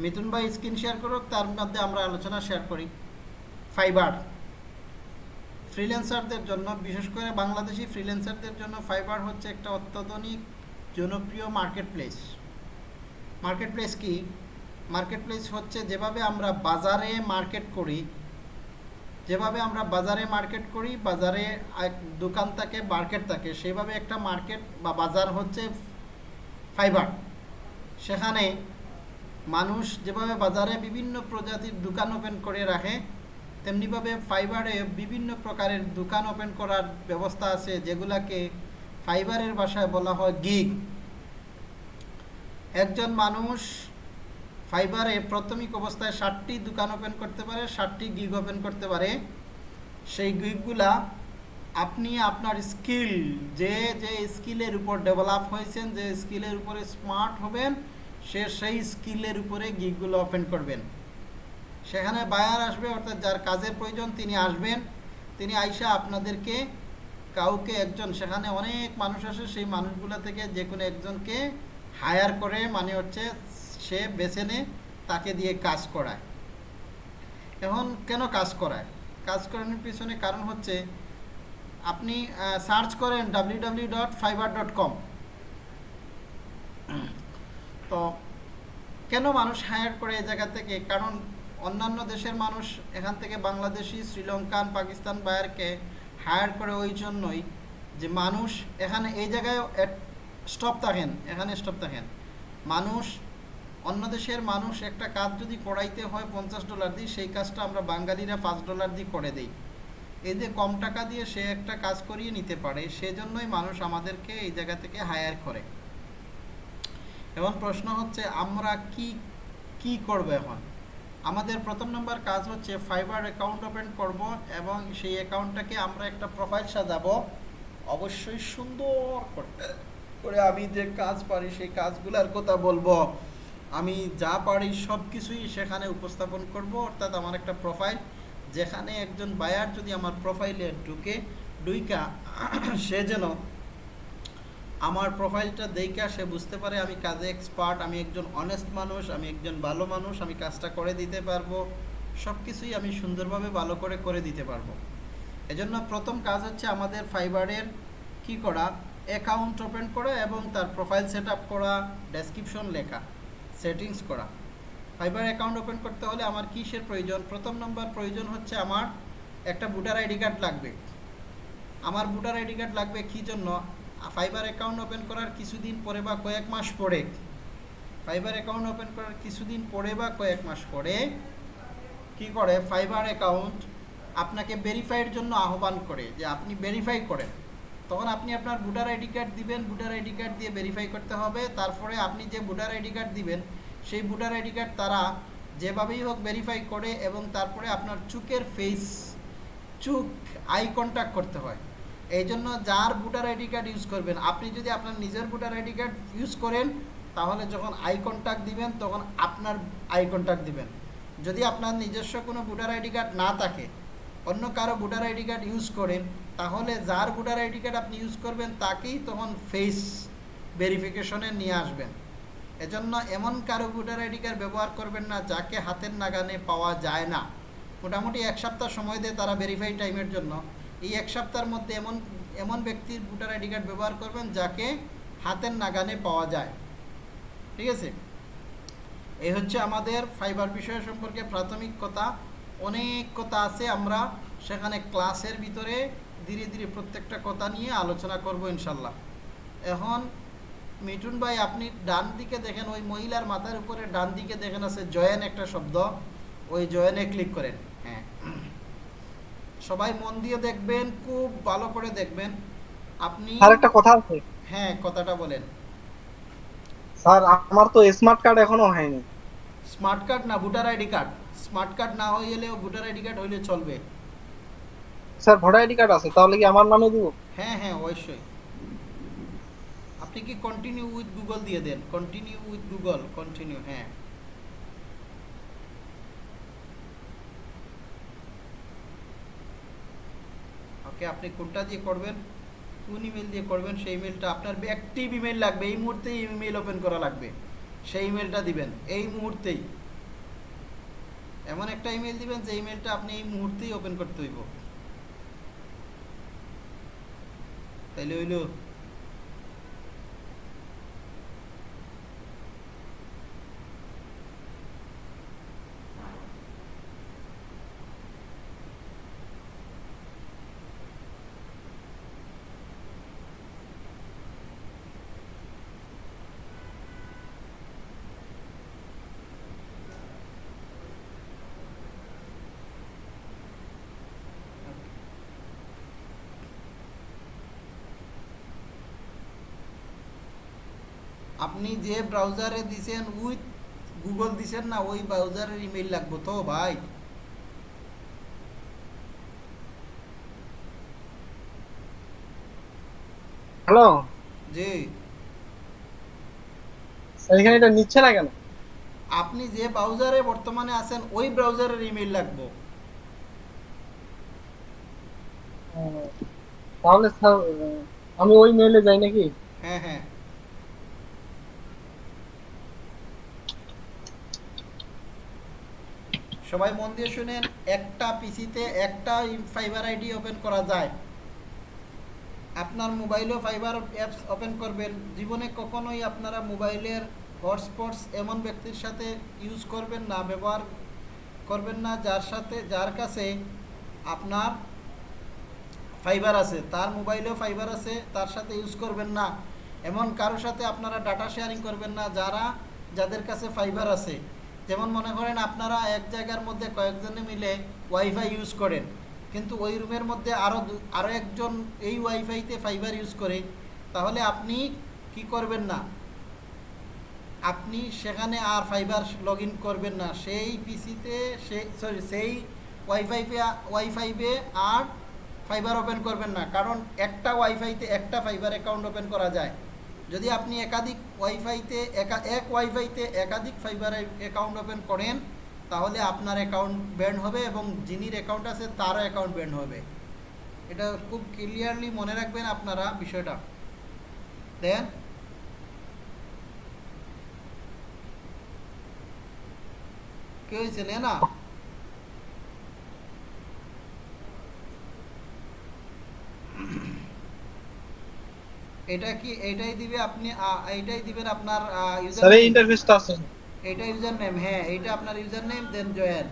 মিথুন ভাই screen share করুক, তার মধ্যে আমরা আলোচনা শেয়ার করি। ফাইবার ফ্রিল্যান্সারদের জন্য, বিশেষ করে বাংলাদেশি ফ্রিল্যান্সারদের জন্য ফাইবার হচ্ছে একটা অত্যাধুনিক, জনপ্রিয় মার্কেট প্লেস মার্কেট প্লেস কি? মার্কেট প্লেস হচ্ছে যেভাবে আমরা বাজারে মার্কেট করি। যেভাবে আমরা বাজারে মার্কেট করি, বাজারে দোকান থাকে মার্কেট থাকে সেভাবে একটা মার্কেট বা বাজার হচ্ছে ফাইবার সেখানে মানুষ যেভাবে বাজারে বিভিন্ন প্রজাতির দোকান ওপেন করে রাখে, তেমনিভাবে ফাইবারে বিভিন্ন প্রকারের দোকান ওপেন করার ব্যবস্থা আছে, যেগুলাকে ফাইবারের ভাষায় বলা হয় গিগ একজন মানুষ ফাইবারে প্রাথমিক অবস্থায় ষাটটি দোকান ওপেন করতে পারে, ষাটটি গিগ ওপেন করতে পারে। সেই গিগগুলা আপনি আপনার স্কিল যে যে স্কিলের উপর ডেভেলপ হয়েছেন, যে স্কিলের উপরে স্মার্ট হবেন সে সেই স্কিলের উপরে গিগগুলো ওপেন করবেন। সেখানে বায়ার আসবে, অর্থাৎ যার কাজের প্রয়োজন তিনি আসবেন। তিনি আইসা আপনাদেরকে কাউকে একজন, সেখানে অনেক মানুষ আসে, সেই মানুষগুলো থেকে যে কোনো একজনকে হায়ার করে মানে হচ্ছে সে বেছে নে, তাকে দিয়ে কাজ করায়। এখন কেন কাজ করায়? কাজ করানোর পিছনে কারণ হচ্ছে, আপনি সার্চ করেন W W dot Fiverr dot com তো কেন মানুষ হায়ার করে এই জায়গা থেকে? কারণ অন্যান্য দেশের মানুষ এখান থেকে বাংলাদেশি, শ্রীলঙ্কান, পাকিস্তান বায়ারকে হায়ার করে ওই জন্যই যে মানুষ এখানে এই জায়গায় স্টপ থাকেন, এখানে স্টপ থাকেন। মানুষ, অন্য দেশের মানুষ একটা কাজ যদি করাইতে হয় পঞ্চাশ ডলার দিই সেই কাজটা আমরা বাঙালিরা পাঁচ ডলার দিয়ে করে দিই। এই যে কম টাকা দিয়ে সে একটা কাজ করিয়ে নিতে পারে, সেজন্যই মানুষ আমাদেরকে এই জায়গা থেকে হায়ার করে। এখন প্রশ্ন হচ্ছে, আমরা কি কি করব এখন? আমাদের প্রথম নম্বর কাজ হচ্ছে ফাইবার অ্যাকাউন্ট ওপেন করব এবং সেই অ্যাকাউন্টটাকে আমরা একটা প্রোফাইল সাজাবো। অবশ্যই সুন্দর করে আমি যে কাজ পারি, সেই কাজগুলোর কথা বলব। আমি যা পারি সব কিছুই সেখানে উপস্থাপন করব, অর্থাৎ আমার একটা প্রোফাইল যেখানে একজন বায়ার যদি আমার প্রোফাইলে ঢুকে ডুইকা সে যেন আমার প্রোফাইলটা দেখা সে বুঝতে পারে আমি কাজে এক্সপার্ট আমি একজন অনেস্ট মানুষ, আমি একজন ভালো মানুষ, আমি কাজটা করে দিতে পারব সব কিছুই আমি সুন্দরভাবে ভালো করে করে দিতে পারব। এজন্য প্রথম কাজ হচ্ছে আমাদের ফাইবারের কি করা? অ্যাকাউন্ট ওপেন করা এবং তার প্রোফাইল সেট করা ডেসক্রিপশন লেখা সেটিংস করা। ফাইবার অ্যাকাউন্ট ওপেন করতে হলে আমার কিসের প্রয়োজন? প্রথম নম্বর প্রয়োজন হচ্ছে আমার একটা ভোটার আইডি কার্ড লাগবে। আমার ভোটার আইডি কার্ড লাগবে কী জন্য? ফাইবার অ্যাকাউন্ট ওপেন করার কিছুদিন পরে বা কয়েক মাস পরে ফাইবার অ্যাকাউন্ট ওপেন করার কিছুদিন পরে বা কয়েক মাস পরে কি করে? ফাইবার অ্যাকাউন্ট আপনাকে ভেরিফাইয়ের জন্য আহ্বান করে যে আপনি ভেরিফাই করেন। তখন আপনি আপনার ভোটার আইডি কার্ড দিবেন, ভোটার আইডি কার্ড দিয়ে ভেরিফাই করতে হবে। তারপরে আপনি যে ভোটার আইডি কার্ড দিবেন, সেই ভোটার আইডি কার্ড তারা যেভাবেই হোক ভেরিফাই করে এবং তারপরে আপনার চুকের ফেস চুক আই কন্ট্যাক্ট করতে হয়। এই জন্য যার ভোটার আইডি কার্ড ইউজ করবেন, আপনি যদি আপনার নিজের ভোটার আইডি কার্ড ইউজ করেন, তাহলে যখন আই কন্ট্যাক্ট দিবেন, তখন আপনার আই কন্ট্যাক্ট দিবেন। যদি আপনার নিজস্ব কোনো ভোটার আইডি কার্ড না থাকে, অন্য কারও ভোটার আইডি কার্ড ইউজ করেন, তাহলে যার ভোটার আইডি কার্ড আপনি ইউজ করবেন, তাকেই তখন ফেস ভেরিফিকেশনে নিয়ে আসবেন। এজন্য এমন কারও ভোটার আইডি কার্ড ব্যবহার করবেন না, যাকে হাতের নাগানে পাওয়া যায় না। মোটামুটি এক সপ্তাহ সময় দেয় তারা ভেরিফাই টাইমের জন্য। এই এক সপ্তাহের মধ্যে এমন এমন ব্যক্তির ভোটার আইডি কার্ড ব্যবহার করবেন যাকে হাতের নাগানে পাওয়া যায়। ঠিক আছে? এই হচ্ছে আমাদের ফাইবার বিষয় সম্পর্কে প্রাথমিক কথা। অনেক কথা আছে, আমরা সেখানে ক্লাসের ভিতরে ধীরে ধীরে প্রত্যেকটা কথা নিয়ে আলোচনা করব ইনশাল্লাহ এখন মিঠুন ভাই, আপনি ডান দিকে দেখেন, ওই মহিলার মাথার উপরে ডান দিকে দেখেন আছে জয়েন একটা শব্দ। ওই জয়েনে ক্লিক করেন। সবাই মন দিয়ে দেখবেন খুব ভালো করে দেখবেন। আপনি স্যার একটা কথা আছে। হ্যাঁ কথাটা বলেন। স্যার আমার তো স্মার্ট কার্ড এখনও হয়নি। স্মার্ট কার্ড না voter ID card smart card না হয়ে গেলেও ভোটার আইডি কার্ড হইলে চলবে। স্যার ভোটার আইডি কার্ড আছে তাহলে কি আমার নামে দিব? হ্যাঁ হ্যাঁ অবশ্যই। আপনি কি কন্টিনিউ উইথ গুগল দিয়ে দেন? কন্টিনিউ উইথ গুগল কন্টিনিউ হ্যাঁ। ওকে, আপনি কোনটা দিয়ে করবেন? কোন ইমেল দিয়ে করবেন? সেই ইমেলটা আপনার অ্যাক্টিভ ইমেল লাগবে। এই মুহূর্তেই ইমেল ওপেন করা লাগবে। সেই ইমেলটা দিবেন। এই মুহূর্তেই। এমন একটা ইমেল দিবেন যে ইমেলটা আপনি এই মুহূর্তেই ওপেন করতে হইব। তাইলে হইল আপনি যে ব্রাউজারে দিছেন উইথ গুগল দিছেন না ওই ব্রাউজারের ইমেল লাগবে তো ভাই। হ্যালো স্যার এখানে এটা নিচ্ছে না কেন? আপনি যে ব্রাউজারে বর্তমানে আছেন ওই ব্রাউজারের ইমেল লাগবে। তাহলে আমি ওই মেইলে যাই নাকি? হ্যাঁ হ্যাঁ। সবাই মন দিয়ে শুনেন, একটা পিসিতে একটা ফাইবার আইডি ওপেন করা যায়। আপনার মোবাইলেও ফাইবার অ্যাপস ওপেন করবেন। জীবনে কখনোই আপনারা মোবাইলের হটস্পটস এমন ব্যক্তির সাথে ইউজ করবেন না, ব্যবহার করবেন না, যার সাথে, যার কাছে আপনার ফাইবার আছে। তার মোবাইলেও ফাইবার আছে, তার সাথে ইউজ করবেন না। এমন কারোর সাথে আপনারা ডাটা শেয়ারিং করবেন না, যারা, যাদের কাছে ফাইবার আছে। যেমন মনে করেন আপনারা এক জায়গার মধ্যে কয়েকজনে মিলে ওয়াইফাই ইউজ করেন, কিন্তু ওই রুমের মধ্যে আরও আরও একজন এই ওয়াইফাইতে ফাইবার ইউজ করে, তাহলে আপনি কি করবেন না? আপনি সেখানে আর ফাইবার লগ করবেন না, সেই পিসিতে সে সরি সেই ওয়াইফাইতে ওয়াইফাইবে আর ফাইবার ওপেন করবেন না, কারণ একটা ওয়াইফাইতে একটা ফাইবার অ্যাকাউন্ট ওপেন করা যায়। যদি আপনি একাধিক ওয়াইফাইতে, একা, এক ওয়াইফাইতে একাধিক ফাইবার অ্যাকাউন্ট ওপেন করেন, তাহলে আপনার অ্যাকাউন্ট ব্যান্ড হবে এবং যিনির অ্যাকাউন্ট আছে, তারও অ্যাকাউন্ট ব্যান্ড হবে। এটা খুব ক্লিয়ারলি মনে রাখবেন আপনারা বিষয়টা। দেন কে হয়েছে না এটা কি এটাই দিবে আপনি আ, এইটাই দিবেন আপনার ইউজার স্যার এই ইন্টারফেসটা আছে। এটা ইউজার নেম হ্যাঁ এইটা আপনার ইউজার নেম দেন জয়েন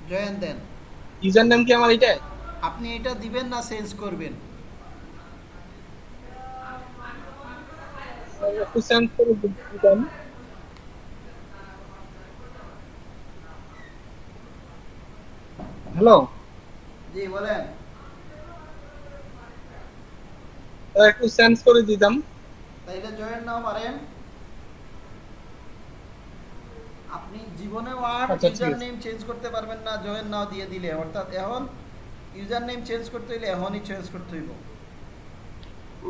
জয়েন দেন ইউজার নেম কি আমার এটাই আপনি এটা দিবেন না চেঞ্জ করবেন। একটু করে হ্যালো জি বলেন স্যার একটু সেন্ড করে দিতাম। তাইলে জয়েন নাও পারেন আপনি জীবনেও আর ইউজার নেম চেঞ্জ করতে পারবেন না জয়েন নাও দিয়ে দিলে। অর্থাৎ এখন ইউজার নেম চেঞ্জ করতে হইলে এখনই চেঞ্জ করতে হইব।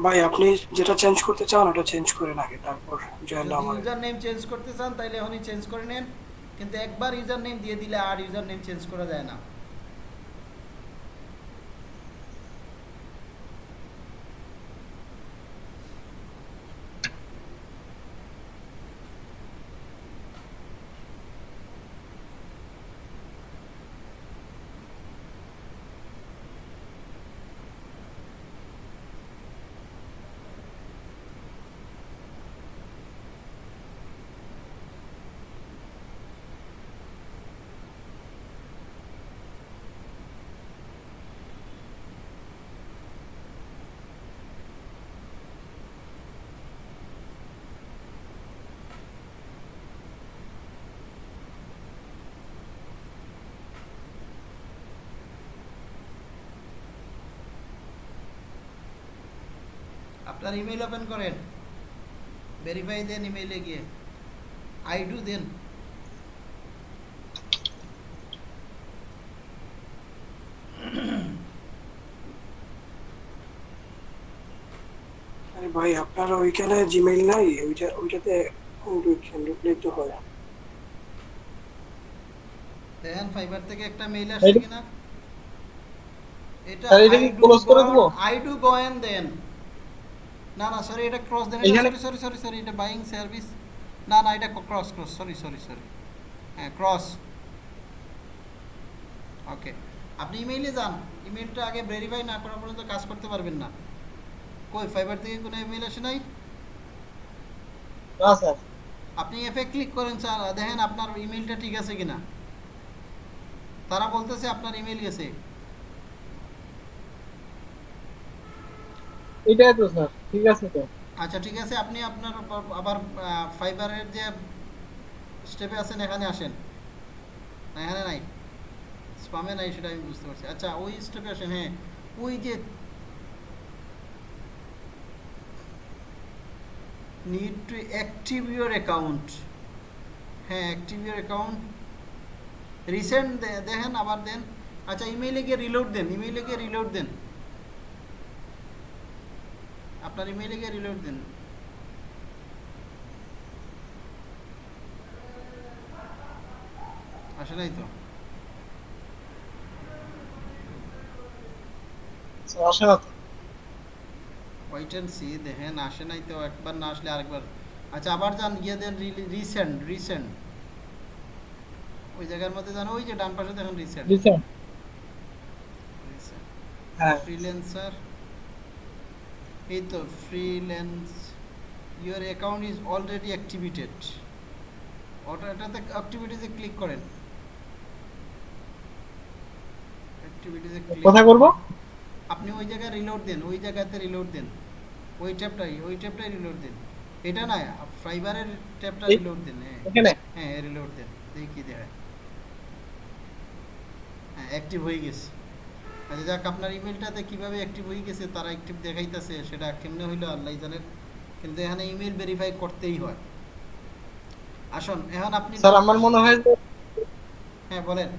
ভাই আপনি যেটা চেঞ্জ করতে চান ওটা চেঞ্জ করেন আগে তারপর জয়েন আমার ইউজার নেম চেঞ্জ করতে চান তাহলে এখনই চেঞ্জ করে নেন। কিন্তু একবার ইউজার নেম দিয়ে দিলে আর ইউজার নেম চেঞ্জ করা যায় না। আপনার ইমেল ওপেন করেন। ভেরিফাই দেন ইমেইলে গিয়ে। আই ডু দেন ভাই আপনার ওইখানে জিমেইল নাই? ওইটা ওইটাতে ঢুকছেন ঢুকলেই তো হয়। দেখেন ফাইবার থেকে একটা মেইল আসছে কিনা? এটা স্যার, এটা করে দিবো? আই ডু গো এন্ড দেন না না সরি এটা ক্রস দেন সরি সরি সরি সরি এটা বাইং সার্ভিস না না এটা cross cross sorry sorry sorry হ্যাঁ ক্রস ওকে আপনি ইমেইলে যান। ইমেইলটা আগে ভেরিফাই না করা পর্যন্ত কাজ করতে পারবেন না। কই ফাইবার থেকে কোনো ইমেইল আসে নাই? না স্যার। আপনি এফে ক্লিক করেন স্যার দেখেন আপনার ইমেইলটা ঠিক আছে কিনা। তারা বলতেছে আপনার ইমেইল গেছে। এটাই তো স্যার। ঠিক আছে তো। আচ্ছা ঠিক আছে, আপনি আপনার আবার- ফাইবারের যে স্টেপে আছেন, এখানে আসেন। না এখানে নাই। স্পামে নাই সেটা আমি বুঝতে পারছি। আচ্ছা ওই স্টেপে আসেন হ্যাঁ। ওই যে need to active your account হ্যাঁ অ্যাক্টিভ ইউর অ্যাকাউন্ট রিসেন্ট দেখেন, আবার দেন। আচ্ছা ইমেইলে গিয়ে রিলোড দেন ইমেইলে গিয়ে রিলোড দেন। আপনার ইমেইলে গিয়ে রিলোড দেন। আসে নাই তো? আসে না ওয়েট অ্যান্ড সি দেখেন আসে নাই তো একবার না আসলে আরেকবার। আচ্ছা আবার যান গিয়ে দেন রিসেন্ট রিসেন্ট ওই জায়গার মধ্যে যান ওই যে ডান পাশে দেখেন রিসেন্ট রিসেন্ট হ্যাঁ। ফ্রিল্যান্সার এই তো freelance your account is already activated ওটা এটাতে অ্যাক্টিভিটিসে ক্লিক করেন। অ্যাক্টিভিটিসে ক্লিক কোথায় করব আপনি ওই জায়গায় রিলোড দেন ওই জায়গাতে রিলোড দেন। ওই ট্যাবটাই ওই ট্যাবটাই রিলোড দেন। এটা না ফাইবারের ট্যাবটা রিলোড দেন হ্যাঁ। এখানে? হ্যাঁ রিলোড দেন। দেখি কি দেখায় হ্যাঁ অ্যাক্টিভ হয়ে গেছে। আচ্ছা যাক আপনার ইমেলটাতে কীভাবে অ্যাক্টিভ হয়ে গেছে তারা অ্যাক্টিভ দেখাইতেছে সেটা কেমনে হইল আল্লাহ জানেন। কিন্তু এখানে ইমেল ভেরিফাই করতেই হয়। আসুন এখন আপনি স্যার আমার মনে হয় যে হ্যাঁ বলেন।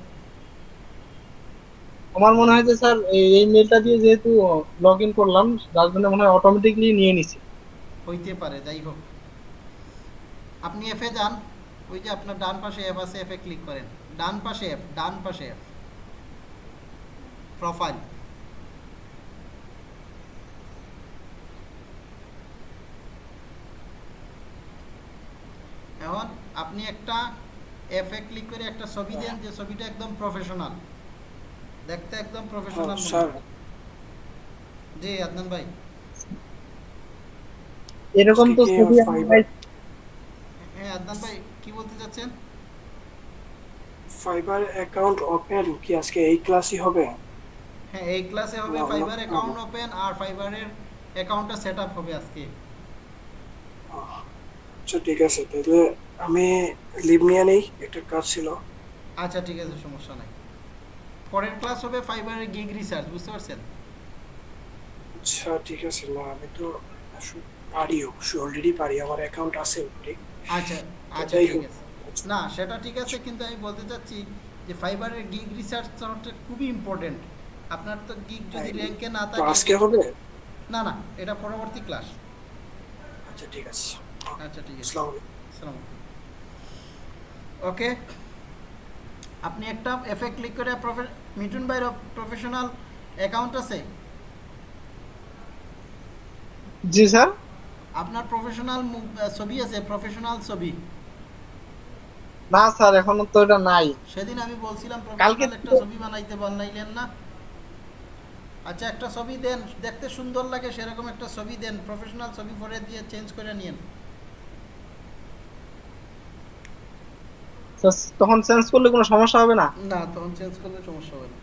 আমার মনে হয় যে স্যার এই এই মেলটা দিয়ে যেহেতু লগ ইন করলাম জন্য মনে হয় অটোমেটিকলি নিয়ে নিছি। হইতে পারে যাই হোক। আপনি এফে যান ওই যে আপনার ডান পাশে অ্যাপ আছে এফে ক্লিক করেন। ডান পাশে অ্যাপ ডান পাশে অ্যাপ প্রোফাইল এখন আপনি একটা এফে ক্লিক করে একটা ছবি দেন যে ছবিটা একদম প্রফেশনাল দেখতে একদম প্রফেশনাল স্যার জি আদনান ভাই। এরকম তো কি ছবি হ্যাঁ আদনান ভাই কি বলতে চাচ্ছেন? ফাইবার অ্যাকাউন্ট ওপেন কি আজকে এই ক্লাসই হবে? হ্যাঁ এই ক্লাসে হবে ফাইবার অ্যাকাউন্ট ওপেন আর ফাইবারের অ্যাকাউন্টটা সেট আপ হবে আজকে। আচ্ছা ঠিক আছে তাহলে আমি লিভ নিয়ে নেই একটা কাজ ছিল। আচ্ছা ঠিক আছে সমস্যা নাই। পরের ক্লাস হবে ফাইবারের গিগ রিসার্চ বুঝতে পারছেন? আচ্ছা ঠিক আছে না আমি তো পারি অবশ্যই অলরেডি পারি আমার অ্যাকাউন্ট আছে অলরেডি আচ্ছা আচ্ছা ঠিক আছে। না সেটা ঠিক আছে কিন্তু আমি বলতে চাচ্ছি যে ফাইবারের গিগ রিসার্চটা খুবই ইম্পর্টেন্ট আপনার তো গিগ যদি র্যাঙ্কে না থাকে আজকে হবে? না না এটা পরবর্তী ক্লাস আচ্ছা ঠিক আছে। আচ্ছা ঠিক আছে। আসসালামু আলাইকুম। ওকে আপনি একটা এফে ক্লিক করে প্রফে মিঠুন ভাইয়ের প্রফেশনাল অ্যাকাউন্ট আছে? জি স্যার। আপনার প্রফেশনাল ছবি আছে প্রফেশনাল ছবি? না স্যার এখনও তো এটা নাই। সেদিন আমি বলছিলাম কালকে প্রফেশনাল একটা ছবি বানাইতে বানাইলেন না। আচ্ছা একটা ছবি দেন দেখতে সুন্দর লাগে সেরকম একটা ছবি দেন প্রফেশনাল ছবি পরে দিয়ে চেঞ্জ করে নিয়েন। তখন চেঞ্জ করলে কোনো সমস্যা হবে না? না তখন চেঞ্জ করলে সমস্যা হবে না।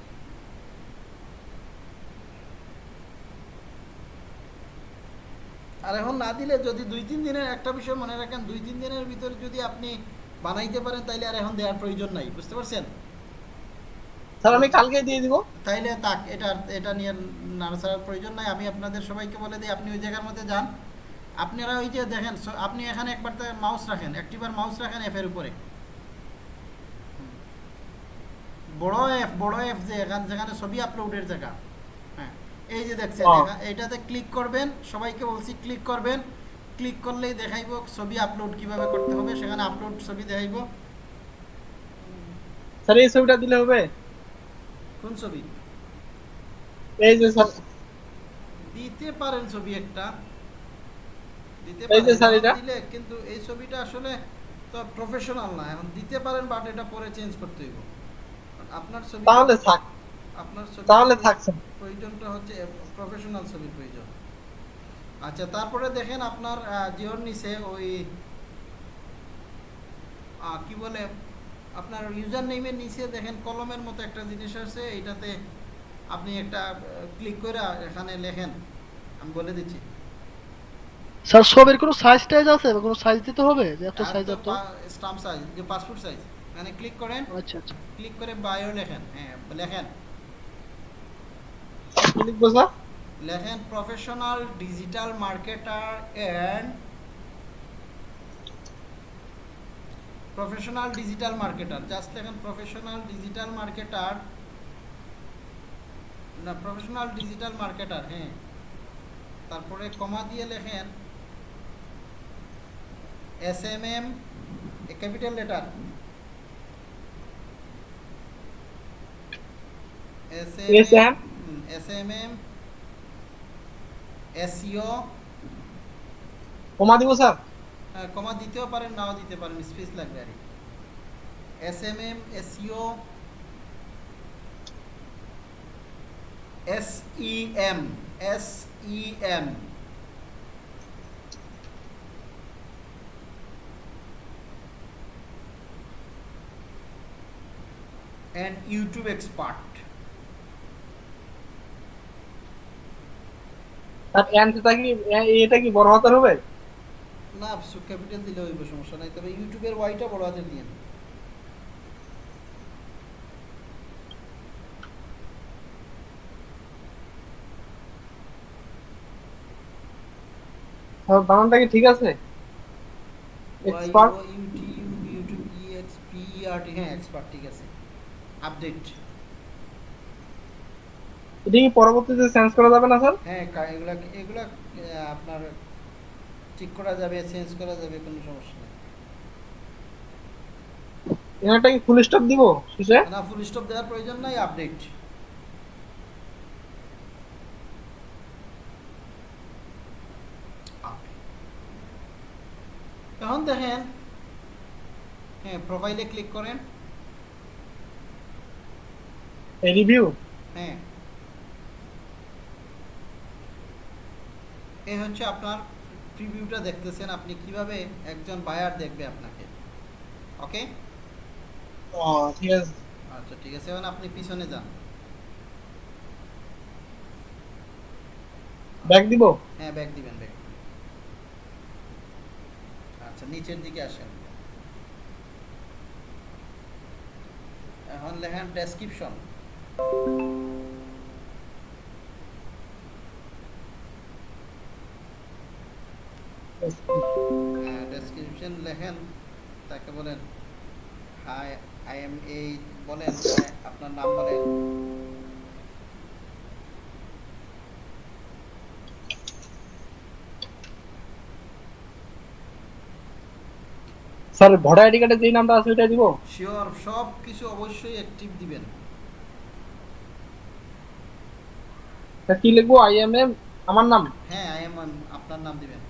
আর এখন না দিলে যদি দুই তিন দিনের একটা বিষয় মনে রাখেন দুই তিন দিনের ভিতরে যদি আপনি বানাইতে পারেন তাইলে আর এখন দেওয়ার প্রয়োজন নাই বুঝতে পারছেন? স্যার আমি কালকে দিয়ে দিব। তাইলে তাক এটা এটা নিয়ে নাড়াচাড়ার প্রয়োজন নাই। আমি আপনাদের সবাইকে বলে দিই আপনি ওই জায়গার মধ্যে যান। আপনারা ওই যে দেখেন আপনি এখানে একবার মাউস রাখেন একটিবার মাউস রাখেন এফের উপরে। বড় এফ বড় এফ যে এখানে যেখানে ছবি আপলোডের জায়গা। হ্যাঁ এই যে দেখছেন। এখা- এইটাতে ক্লিক করবেন সবাইকে বলছি ক্লিক করবেন। ক্লিক করলেই দেখাইব ছবি আপলোড কীভাবে করতে হবে সেখানে আপলোড ছবি দেখাইব। স্যার এই ছবিটা দিলে হবে? কোন ছবি? এই যে স্যার। দিতে পারেন ছবি একটা। দিতে এই যে পারেন, স্যার এটা। দিলে কিন্তু এই ছবিটা আসলে তো প্রফেশনাল না। এখন দিতে পারেন বাট এটা পরে চেঞ্জ করতে হইব। আপনার ছবি তাহলে থাক। আপনার ছবি তাহলে থাকছে প্রয়োজনটা হচ্ছে প্রফেশনাল ছবির প্রয়োজন। আচ্ছা তারপরে দেখেন আপনার জিওর নিচে ওই কি বলে আপনার ইউজার নেমের নিচে দেখেন কলমের মতো একটা জিনিস আছে এইটাতে আপনি একটা ক্লিক করে এখানে লেখেন। আমি বলে দিচ্ছি। স্যার ছবির কোনো সাইজ টাইজ আছে? বা কোনো সাইজ দিতে হবে? যে এত সাইজ এত? স্টাম্প সাইজ যে পাসপোর্ট সাইজ মানে ক্লিক করেন। আচ্ছা আচ্ছা। ক্লিক করে বায়ো লেখেন। হ্যাঁ লেখেন। লিখব স্যার? লেখেন professional digital marketer and professional digital marketer just লেখেন প্রফেশনাল ডিজিটাল মার্কেটার না প্রফেশনাল ডিজিটাল মার্কেটার হ্যাঁ। তারপরে কমা দিয়ে লেখেন S M M capital letter. S ma'am. S M M SEO. Comma দিব স্যার। কমা দিতেও পারেন, নাও দিতে পারেন, স্পেস লাগবে আর S M M SEO S E M S E M and YouTube expert. আর অ্যান্টটা কি এটা কি বড় হাতের হবে? না ক্যাপিটাল দিলে হইব সমস্যা নাই। তবে ইউটিউবের ওয়াইটা বড় হাতের দিয়ে বানানটা কি ঠিক আছে? Expert YouTube YouTube E X P E R T হ্যাঁ এক্সপার্ট ঠিক আছে। আপডেট এটা কি পরবর্তীতে চেঞ্জ করা যাবে না স্যার? হ্যাঁ এগুলা এগুলা আপনার ঠিক করা যাবে চেঞ্জ করা যাবে কোনো সমস্যা নেই। এটা কি ফুল স্টপ দিব শেষে? না ফুল স্টপ দেওয়ার প্রয়োজন নাই আপডেট এখন দেখেন হ্যাঁ প্রোফাইলে ক্লিক করেন। রিভিউ হ্যাঁ। এই হচ্ছে আপনার প্রিভিউটা দেখতেছেন আপনি কীভাবে একজন বায়ার দেখবে আপনাকে? ওকে ও ঠিক আছে। আচ্ছা ঠিক আছে এখন আপনি পিছনে যান। ব্যাক দিব? হ্যাঁ ব্যাক দিবেন ব্যাক আচ্ছা নিচের দিকে আসেন। এখন লেখেন ডেসক্রিপশন ডেসক্রিপশন লেখেন তাকে বলেন হাই আই এম এই বলেন আপনার নাম বলেন। স্যার ভোটার আইডি কার্ডে যেই নামটা আছে ওইটা দিব? শিওর সব কিছু অবশ্যই অ্যাক্টিভ দিবেন। তা কি লিখব? আই এম এম আমার নাম? হ্যাঁ আই এম এম আপনার নাম দিবেন।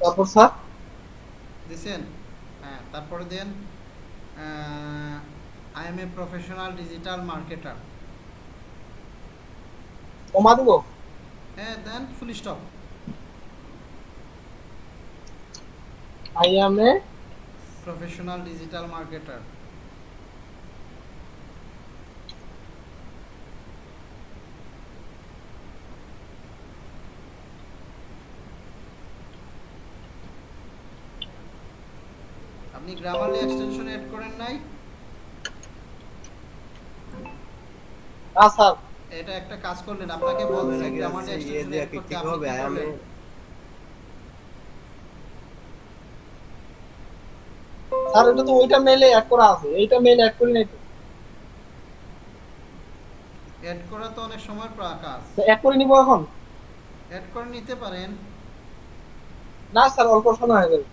তারপর স্যার? দিছেন? হ্যাঁ তারপরে then I am a professional digital marketer comma দিব? হ্যাঁ then full stop I am a professional digital marketer আপনি গ্রামারলি এক্সটেনশন এড করেন নাই? না স্যার। এটা একটা কাজ করলেন আপনাকে বলছে গ্রামারলি এক্সটেনশন এড করতে কি করলেন? স্যার এটা তো ওইটা মেলে অ্যাড করা আছে। এইটা মেলে অ্যাড করি নাই তো। এড করা তো অনেক সময় কাজ। অ্যাড করে নিব এখন? এড করে নিতে পারেন। না স্যার অল্প সময় হয়ে যাবে।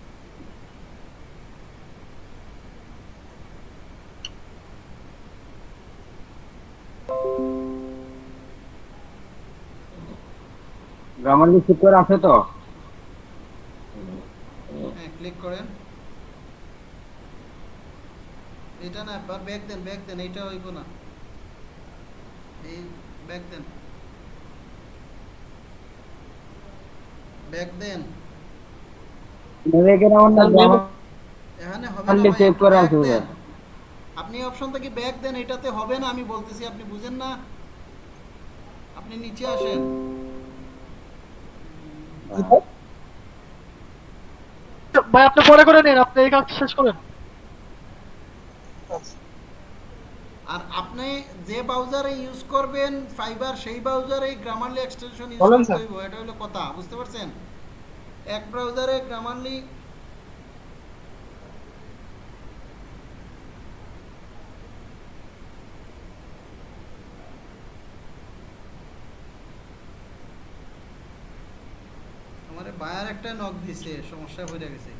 গ্রামার ঠিক করে আছে তো? হ্যাঁ ক্লিক করেন। এটা না এবার ব্যাক দেন ব্যাক দেন এইটা হইব না। এই ব্যাক দেন। ব্যাক দেন। এখানে আমার না এখানে হবে না একটু করা আছে আপনি অপশন থেকে ব্যাক দেন এটাতে হবে না আমি বলতেছি আপনি বুঝেন না। আপনি নিচে আসেন। ভাই আপনি পরে করে নিন আপনি এই কাজ শেষ করেন। আর আপনি যে ব্রাউজারে ইউজ করবেন ফাইবার সেই ব্রাউজারে গ্রামারলি এক্সটেনশন ইউজ করতে হবে এটা হলো কথা বুঝতে পারছেন? এক ব্রাউজারে গ্রামারলি আমারে বায়ার একটা নক দিছে সমস্যা হয়ে গেছে।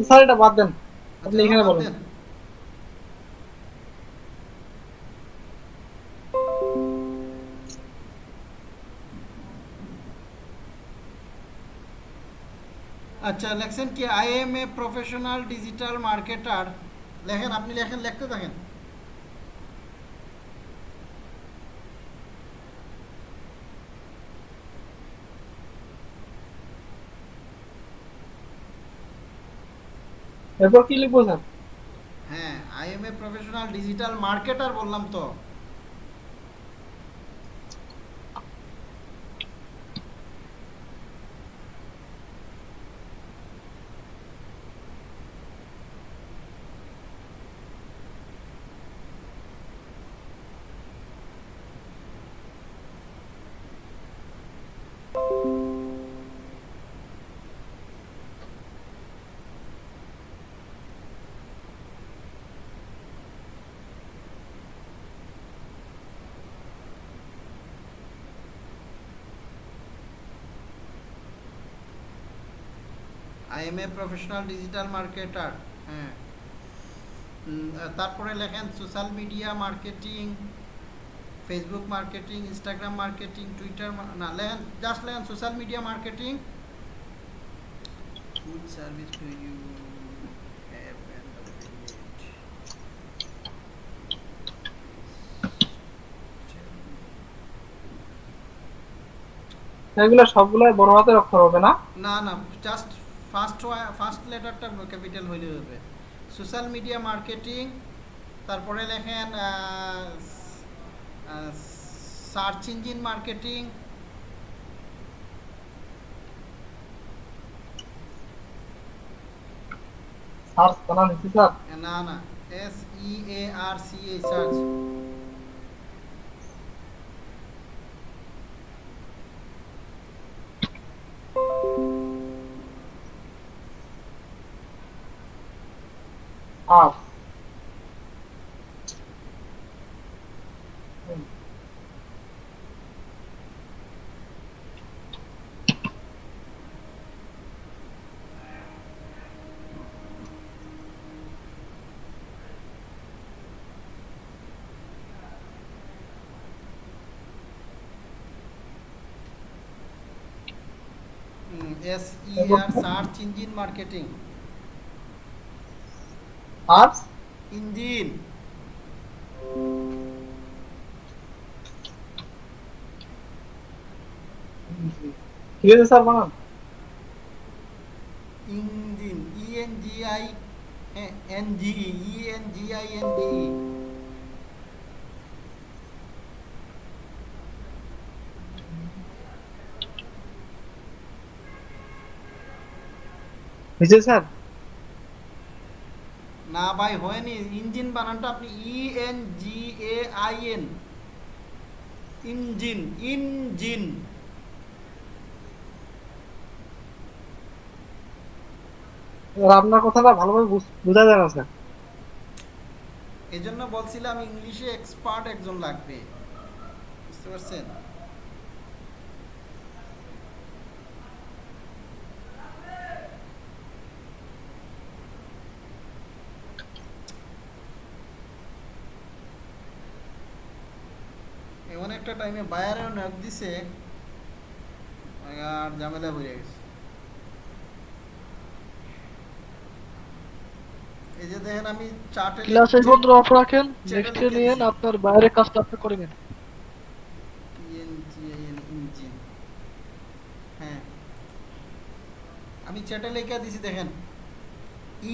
স্যার এটা বাদ দেন আপনি আচ্ছা, এখানে বাদ বলুন দেন। আচ্ছা লেখছেন কি I am a professional digital marketer লেখেন আপনি লেখেন লিখতে থাকেন এরপর কি লিখব স্যার? হ্যাঁ I am a professional digital marketer বললাম তো I am a professional digital marketer হ্যাঁ। তারপরে লেখেন social media marketing Facebook marketing Instagram marketing Twitter না লেখেন জাস্ট লেখেন social media marketing good service to you এগুলো সবগুলো বড় হাতের অক্ষর হবে না? না না জাস্ট ফার্স্ট ফার্স্ট লেটারটা ক্যাপিটাল হইলে হবে। সোশ্যাল মিডিয়া মার্কেটিং তারপরে লেখেন সার্চ ইঞ্জিন মার্কেটিং সার্চ না না S E A R C A search R S E R search Horse. Engine. ঠিক আছে স্যার বানান engine E N G I N G E N G I N D হয়েছে sir ভাই হয়নি। Engine বানানটা আপনি E N G A I N engine engine. আপনার কথাটা ভালোভাবে বোঝা যায় না স্যার। এই জন্য বলছিলাম ইংলিশে এক্সপার্ট একজন লাগবে। বুঝতে পারছেন এমন একটা টাইমে বায়ারেও নক দিছে আর ঝামেলা হয়ে গেছে। এই যে দেখেন আমি চার্টে ক্লাস এই পর্যন্ত অফ রাখেন নেক্সট লিখে নিয়ে। আপনার বাইরের কাজটা আপনি করে নেন। ইঞ্জিন হ্যাঁ। আমি চ্যাটে লেখা দিছি দেখেন।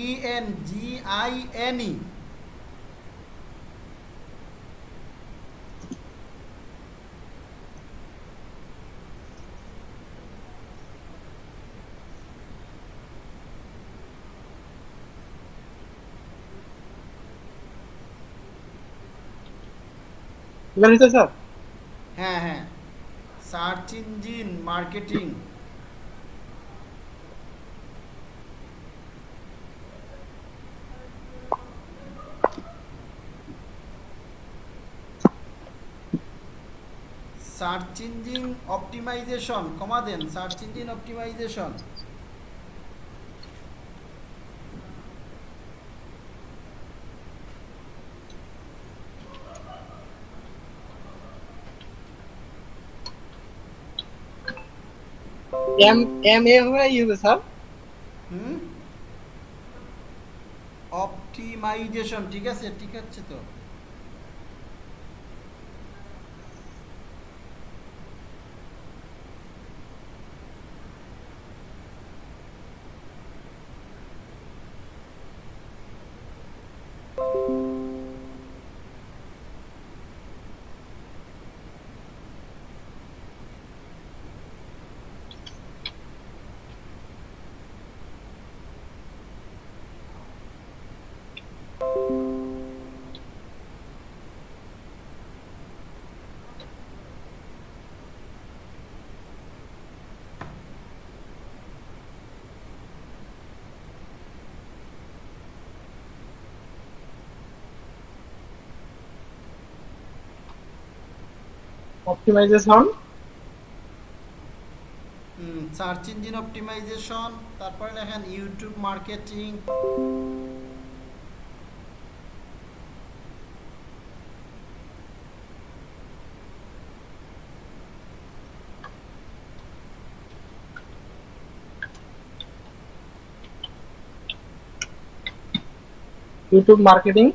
E N G I N E এবার হয়েছে স্যার হ্যাঁ হ্যাঁ। Search engine marketing search engine optimization comma then search engine optimization M M A হবে ই হবে স্যার হুম অপটিমাইজেশন ঠিক আছে ঠিক আছে তো। অপটিমাইজেশন সার্চ ইঞ্জিন অপটিমাইজেশন তারপরে লেখেন YouTube marketing YouTube marketing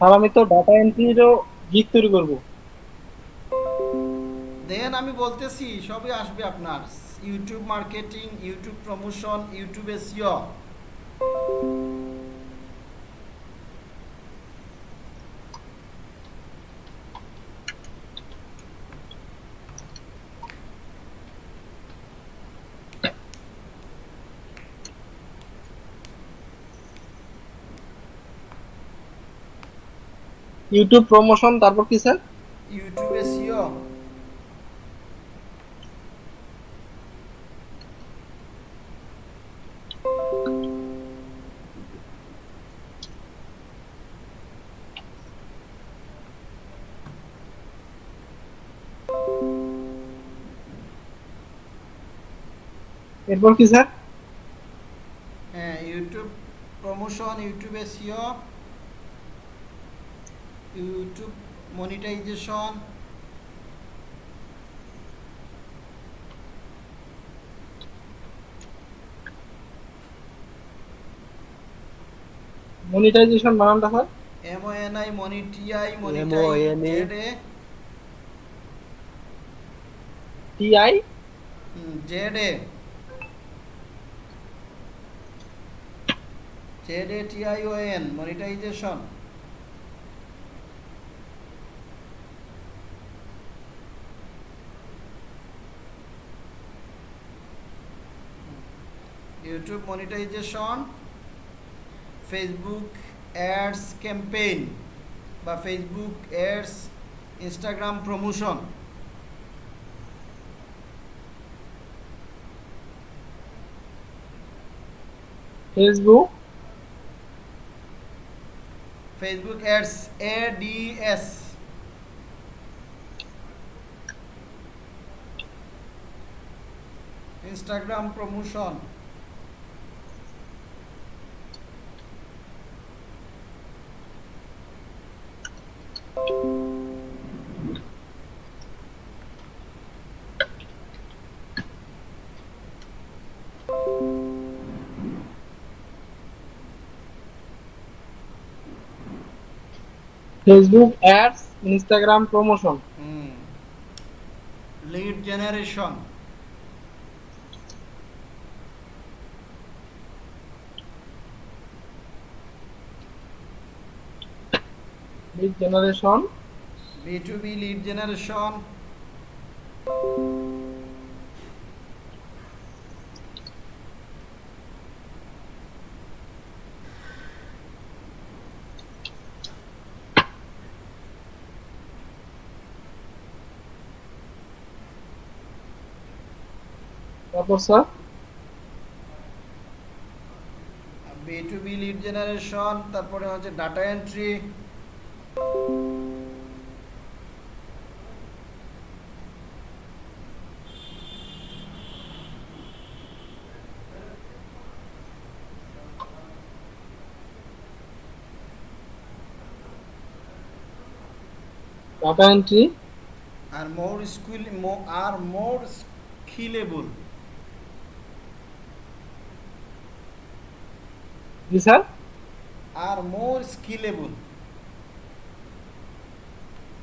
sir, আমি তো ডাটা এন্ট্রিরও গীত তৈরি করব। দেন আমি বলতেছি, সবই আসবে আপনার। YouTube marketing YouTube promotion YouTube SEO YouTube promotion তারপর কি স্যার? ইউটিউব এসিও এরপর কি স্যার? হ্যাঁ YouTube promotion YouTube SEO YouTube monetization. Monetization বানানটা sir M O N I মনিটিআই monetized T I Z A. Z A T I O N monetization. YouTube monetization Facebook ads campaign বা Facebook ads Instagram promotion. Facebook? Facebook ads A D S. Instagram promotion. Facebook ads Instagram promotion lead generation lead generation B to B lead generation sir lead generation তারপরে হচ্ছে data entry data entry are more skill are more skillable G sir? Are more skillable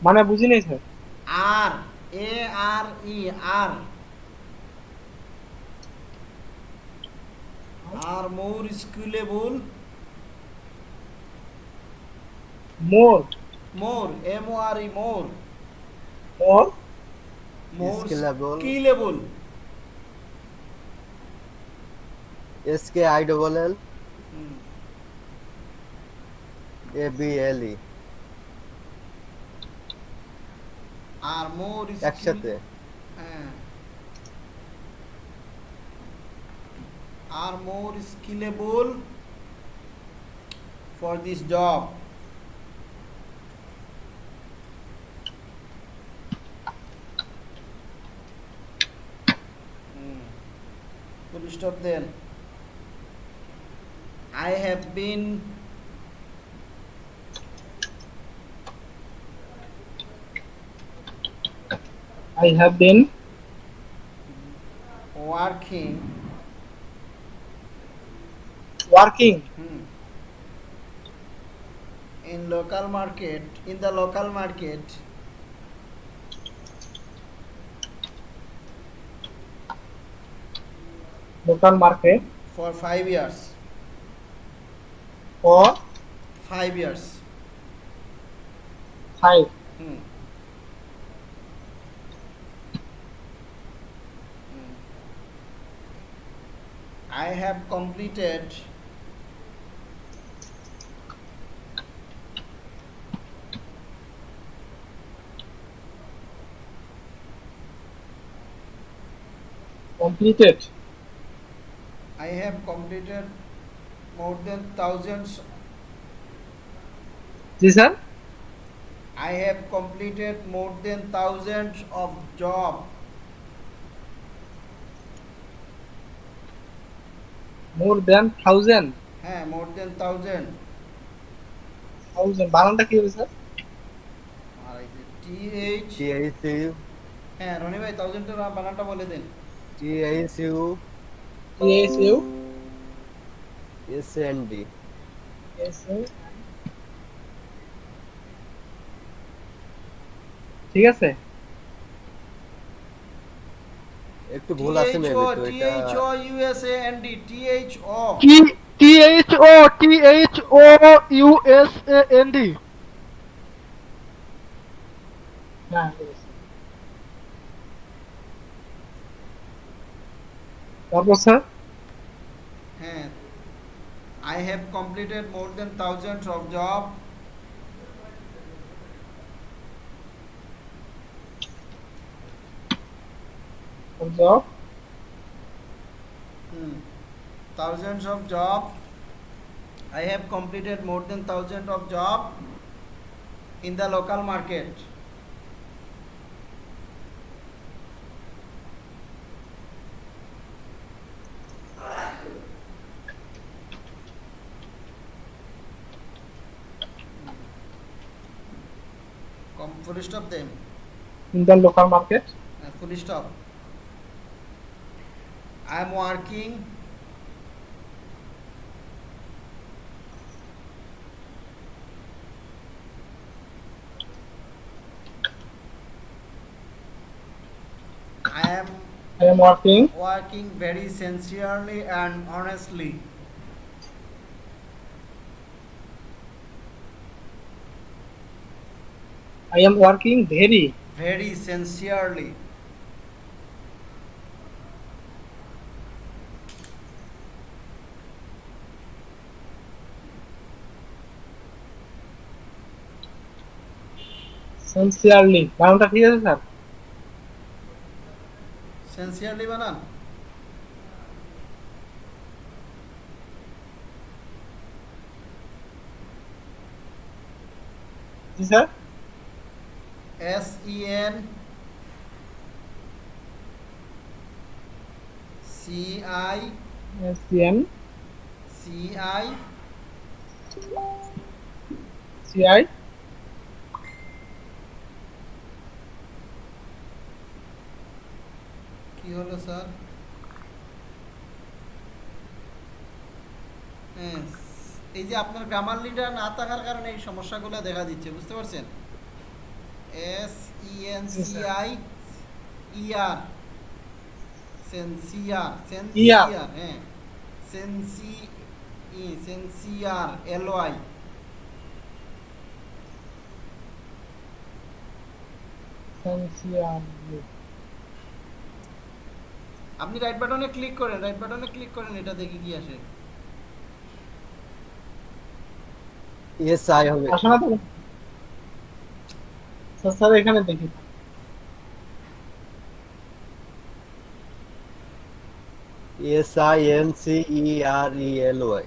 মানে বুঝি নাই sir. Are A R E are. Are more skillable more? More M O R E more. More? More. Skillable S K I double L. A B L E are more একসাথে। হ্যাঁ। Are more skillable for this job. Full stop then. I have been I have been working. Working. Hmm. In local market in the local market. Local market. For 5 years for 5 years. 5 hmm. hmm. I have completed completed. I have completed more than thousands. G sir? I have completed more than thousands of job. More than thousand হ্যাঁ more than thousand. Thousand বানানটা কি হবে sir? আর এই যে TH T H you হ্যাঁ রনি ভাই থাউজেন্ডের বানানটা বলে দিন। T H U S U S N D S ঠিক আছে? একটু ভুল আছে মেবি তো টি এটা H O U S A N D T H O T T H O T H O U S A N D হ্যাঁ ঠিক আছে। তারপর স্যার হ্যাঁ I have completed more than thousands of job job thousands of job i have completed more than thousand of job in the local market Com full stop them. In the local market? Uh, full stop. I am working I am I am working working very sincerely and honestly. I am working very very sincerely. Sincerely বানানটা ঠিক আছে sir? Sincerely বানান জি sir? I C N C I C I কি হলো sir? হ্যাঁ, এই যে আপনার গ্রামার লিডার না থাকার কারণে এই সমস্যাগুলো দেখা দিচ্ছে বুঝতে পারছেন? S E N C I E R sincere sincere হ্যাঁ সেন্সি ই সেন্সিয়ার এল ওয়াই আপনি রাইট বাটনে ক্লিক করেন রাইট বাটনে ক্লিক করেন এটা দেখি কি আসে? এস আই হবে। আসে তো স্যার এখানে দেখি S I N C E R E L Y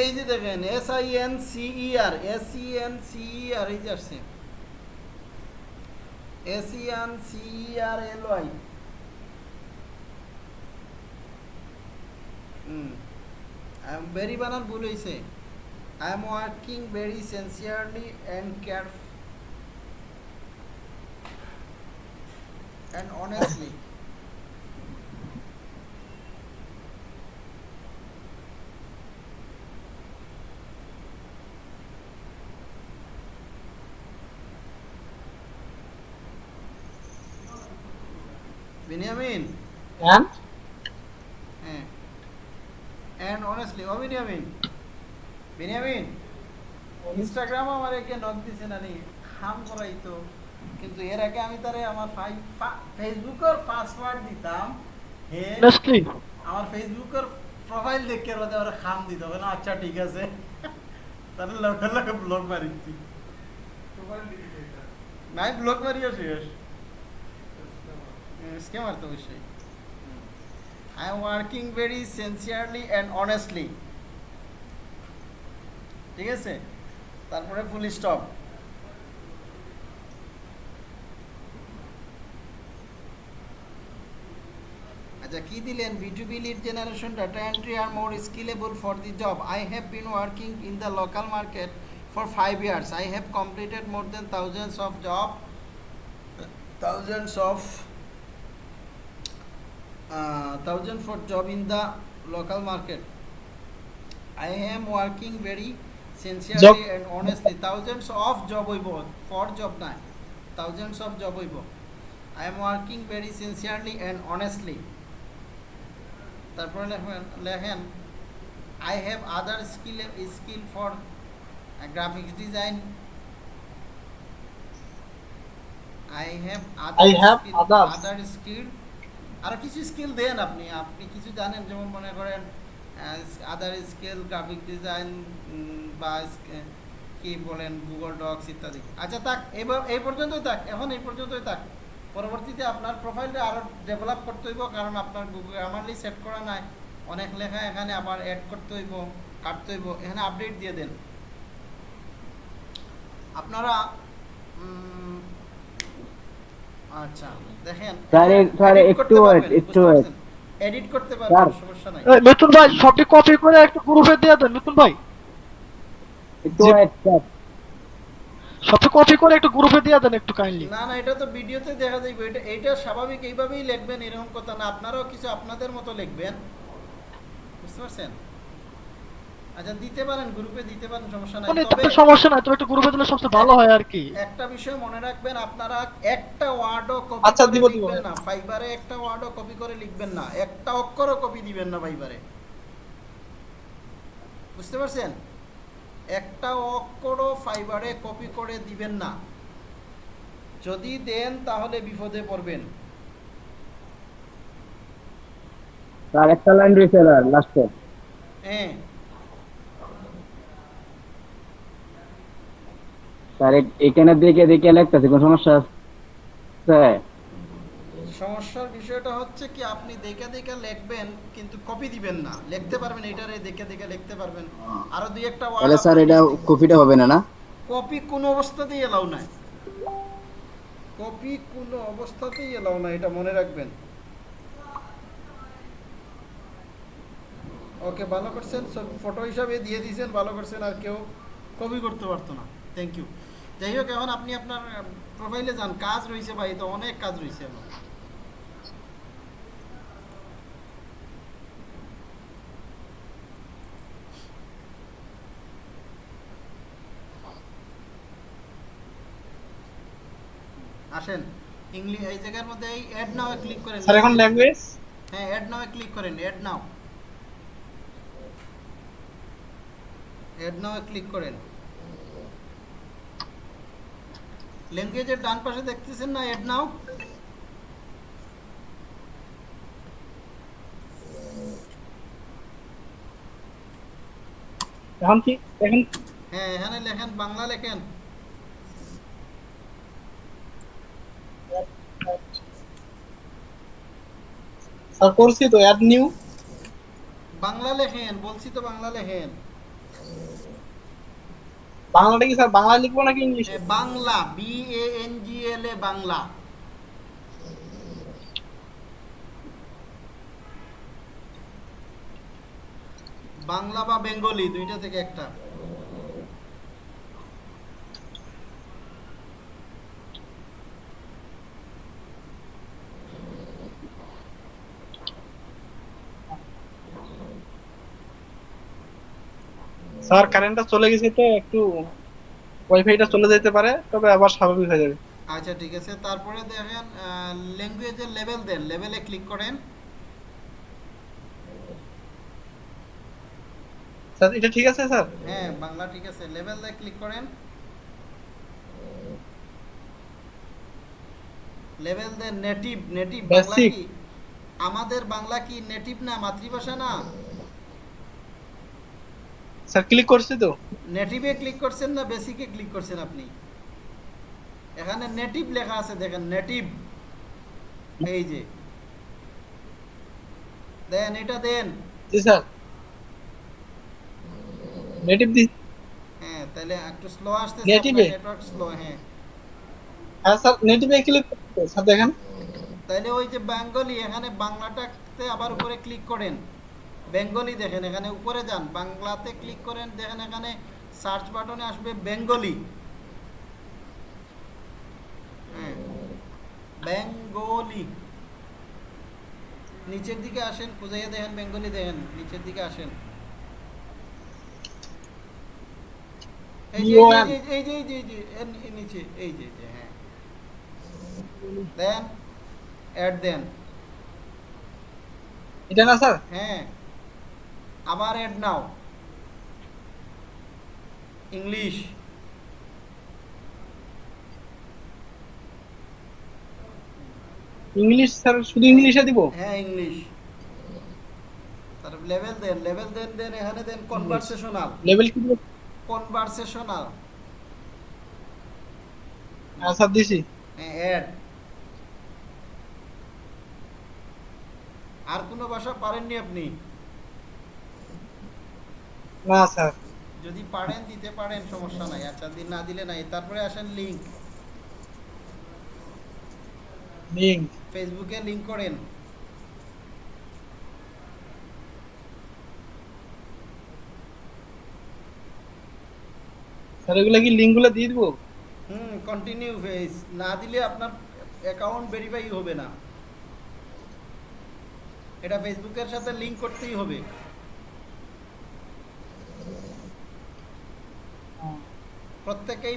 এই যে দেখেন এস আই এন সিই আর এস ই এন সিই আর এই যে আসছে। এস ই এন সিই আর এল ওয়াই ভেরি বানান ভুল হয়েছে I am working very sincerely and care and honestly Benyamin and হ্যাঁ অ্যান্ড অনেস্টলি ও বেনিয়ামিন বেনিয়ামিন ইনস্টাগ্রামও আমার একে নক দিছে না নি হাম করাই তো। কিন্তু এর আগে আমি তারে আমার ফেসবুকের পাসওয়ার্ড দিতাম। হে আমার ফেসবুকের প্রোফাইল দেখে রোদে ওরা খাম দিতে হবে না? আচ্ছা ঠিক আছে। তাহলে লগে লগে ব্লক মারিছি নাই ব্লক মারিও শেষ। স্ক্যামার তো অবশ্যই। I am working very sincerely and honestly ঠিক আছে তারপরে ফুল স্টপ আচ্ছা কি দিলেন B2B lead generation data entry are more skillable for the job. I have been working in the local market for five years. I have completed more than thousands of job, thousands of uh, thousand for job in the local market. I am working very sincerely skill skill for graphics design I have other other skill কিছু skill দেন আপনি। আপনি কিছু জানেন যেমন মনে করেন আদার scale graphic design বা কি বলেন গুগল ডক্স ইত্যাদি। আচ্ছা থাক এবার এই পর্যন্তই থাক এখন এই পর্যন্তই থাক। পরবর্তীতে আপনার প্রোফাইলটা আরও ডেভেলপ করতে হইব কারণ আপনার গুগল আমারলি সেট করা নাই অনেক লেখা এখানে আবার অ্যাড করতে হইব কাটতে হইব এখানে আপডেট দিয়ে দেন। আপনারা আচ্ছা দেখেন একটু একটু। এডিট করতে পারবেন সমস্যা নাই। এই, মিথুন ভাই সবটি কপি করে একটু গ্রুপে দিয়ে দেন মিথুন ভাই। একটু সবটি কপি করে একটু গ্রুপে দিয়ে দেন একটু কাইন্ডলি না না এটা তো ভিডিওতে দেখা যাবে এটা এটা স্বাভাবিক এইভাবেই লিখবেন এরকম কথা না। আপনারাও কিছু আপনাদের মতো লিখবেন। বুঝতে পারছেন? আচ্ছা দিতে পারেন গ্রুপে দিতে পারেন সমস্যা নাই। মানে তবে সমস্যা নাই তবে একটু গ্রুপে দিলে সবচেয়ে ভালো হয় আর কি। একটা বিষয় মনে রাখবেন আপনারা একটা ওয়ার্ডও কপি আচ্ছা, দিব, দিব। না। ফাইবারে একটা ওয়ার্ডও কপি করে লিখবেন না। একটা অক্ষরও কপি দিবেন না ফাইবারে। বুঝতে পারছেন? একটা অক্ষরও ফাইবারে কপি করে দিবেন না। যদি দেন তাহলে বিপদে পড়বেন। একটা লাইন রয়েছে লাস্টে হ্যাঁ। স্যার এখানে দেখে দেখে লিখতেছে কোন সমস্যা আছে? সমস্যার বিষয়টা হচ্ছে কি আপনি দেখে দেখে লিখবেন কিন্তু কপি দিবেন না। লিখতে পারবেন এটারে দেখে দেখে লিখতে পারবেন। আরও দুই একটা তাহলে স্যার এটা কপিটা হবে না না? কপি কোনো অবস্থাতেই এলাও নাই। কপি কোনো অবস্থাতেই এলাও না এটা মনে রাখবেন। ওকে ভালো করছেন। ফটো হিসাবে দিয়ে দিয়েছেন ভালো করছেন আর কেউ কপি করতে পারতো না। থ্যাংক ইউ যাই হোক এখন আপনি আপনার প্রোফাইলে যান। কাজ রয়েছে ভাই তো অনেক কাজ রয়েছে আসেন। ইংলিশ এই জায়গার মধ্যে এই অ্যাড নাও ক্লিক করেন। স্যার এখন ল্যাঙ্গুয়েজ হ্যাঁ অ্যাড নাও ক্লিক করেন add now add now click করেন। ল্যাঙ্গুয়েজের ডান পাশে দেখতেছেন না অ্যাড নাও এখন কি এখন? হ্যাঁ এখানে লেখেন বাংলা লেখেন। স্যার করছি তো অ্যাড নিউ বাংলা লেখেন বলছি তো বাংলা লেখেন। বাংলাটা কি স্যার বাংলা লিখব নাকি ইংলিশে? Bangla B A N G L A Bangla. Bangla বা বেঙ্গলি, দুইটা থেকে একটা। স্যার কারেন্টটা চলে গেছে তো একটু ওয়াইফাইটা চলে যেতে পারে তবে আবার স্বাভাবিক হয়ে যাবে। আচ্ছা ঠিক আছে। তারপরে দেখেন ল্যাঙ্গুয়েজের লেভেল দেন। লেভেলে ক্লিক করেন। স্যার এটা ঠিক আছে স্যার? হ্যাঁ বাংলা ঠিক আছে। লেভেল দিয়ে ক্লিক করেন। লেভেল দেন নেটিভ নেটিভ বাংলা কি? আমাদের বাংলা কি নেটিভ না মাতৃভাষা না? স্যার ক্লিক করছি তো? নেটিভে ক্লিক করছেন না বেসিকে ক্লিক করছেন আপনি? এখানে নেটিভ লেখা আছে দেখেন নেটিভ এই যে। দেন এটা দেন। জি স্যার। নেটিভ দি হ্যাঁ তাহলে একটু স্লো Native এ? নেটওয়ার্ক স্লো হ্যাঁ। হ্যাঁ স্যার নেটিভে ক্লিক স্যার দেখেন। তাহলে ওই যে বেঙ্গলি এখানে বাংলাটাতে আবার উপরে ক্লিক করেন। বেঙ্গলি দেখেন এখানে উপরে যান বাংলাতে ক্লিক করেন দেখেন এখানে সার্চ বাটনে আসবে বেঙ্গলি। হ্যাঁ বেঙ্গলি। নিচের দিকে আসেন খুঁজাইয়া দেখেন বেঙ্গলি দেখেন নিচের দিকে আসেন। এই যে এই যে এই যে এই যে এই যে নিচে এই হ্যাঁ। দেন অ্যাড দেন এটা না স্যার? হ্যাঁ। আবার add now. English English sir শুধু ইংলিশে দিব? হ্যাঁ ইংলিশ তারপর লেভেল দেন লেভেল দেন দেন এখানে দেন কনভারসেশনাল লেভেল কি কনভারসেশনাল হ্যাঁ স্যার দিছি। হ্যাঁ অ্যাড আর কোনো ভাষা পারেননি আপনি? না স্যার। যদি পারেন দিতে পারেন সমস্যা নাই। আচ্ছা দিন না দিলে নাই। তারপরে আসেন লিংক লিঙ্ক ফেসবুকে লিংক করেন। স্যার এগুলা কি লিঙ্কগুলো দিয়ে দিব? হুম কন্টিনিউ ফেস না দিলে আপনার অ্যাকাউন্ট ভেরিফাই হবে না। এটা ফেসবুকের সাথে লিংক করতেই হবে। প্রত্যেকেই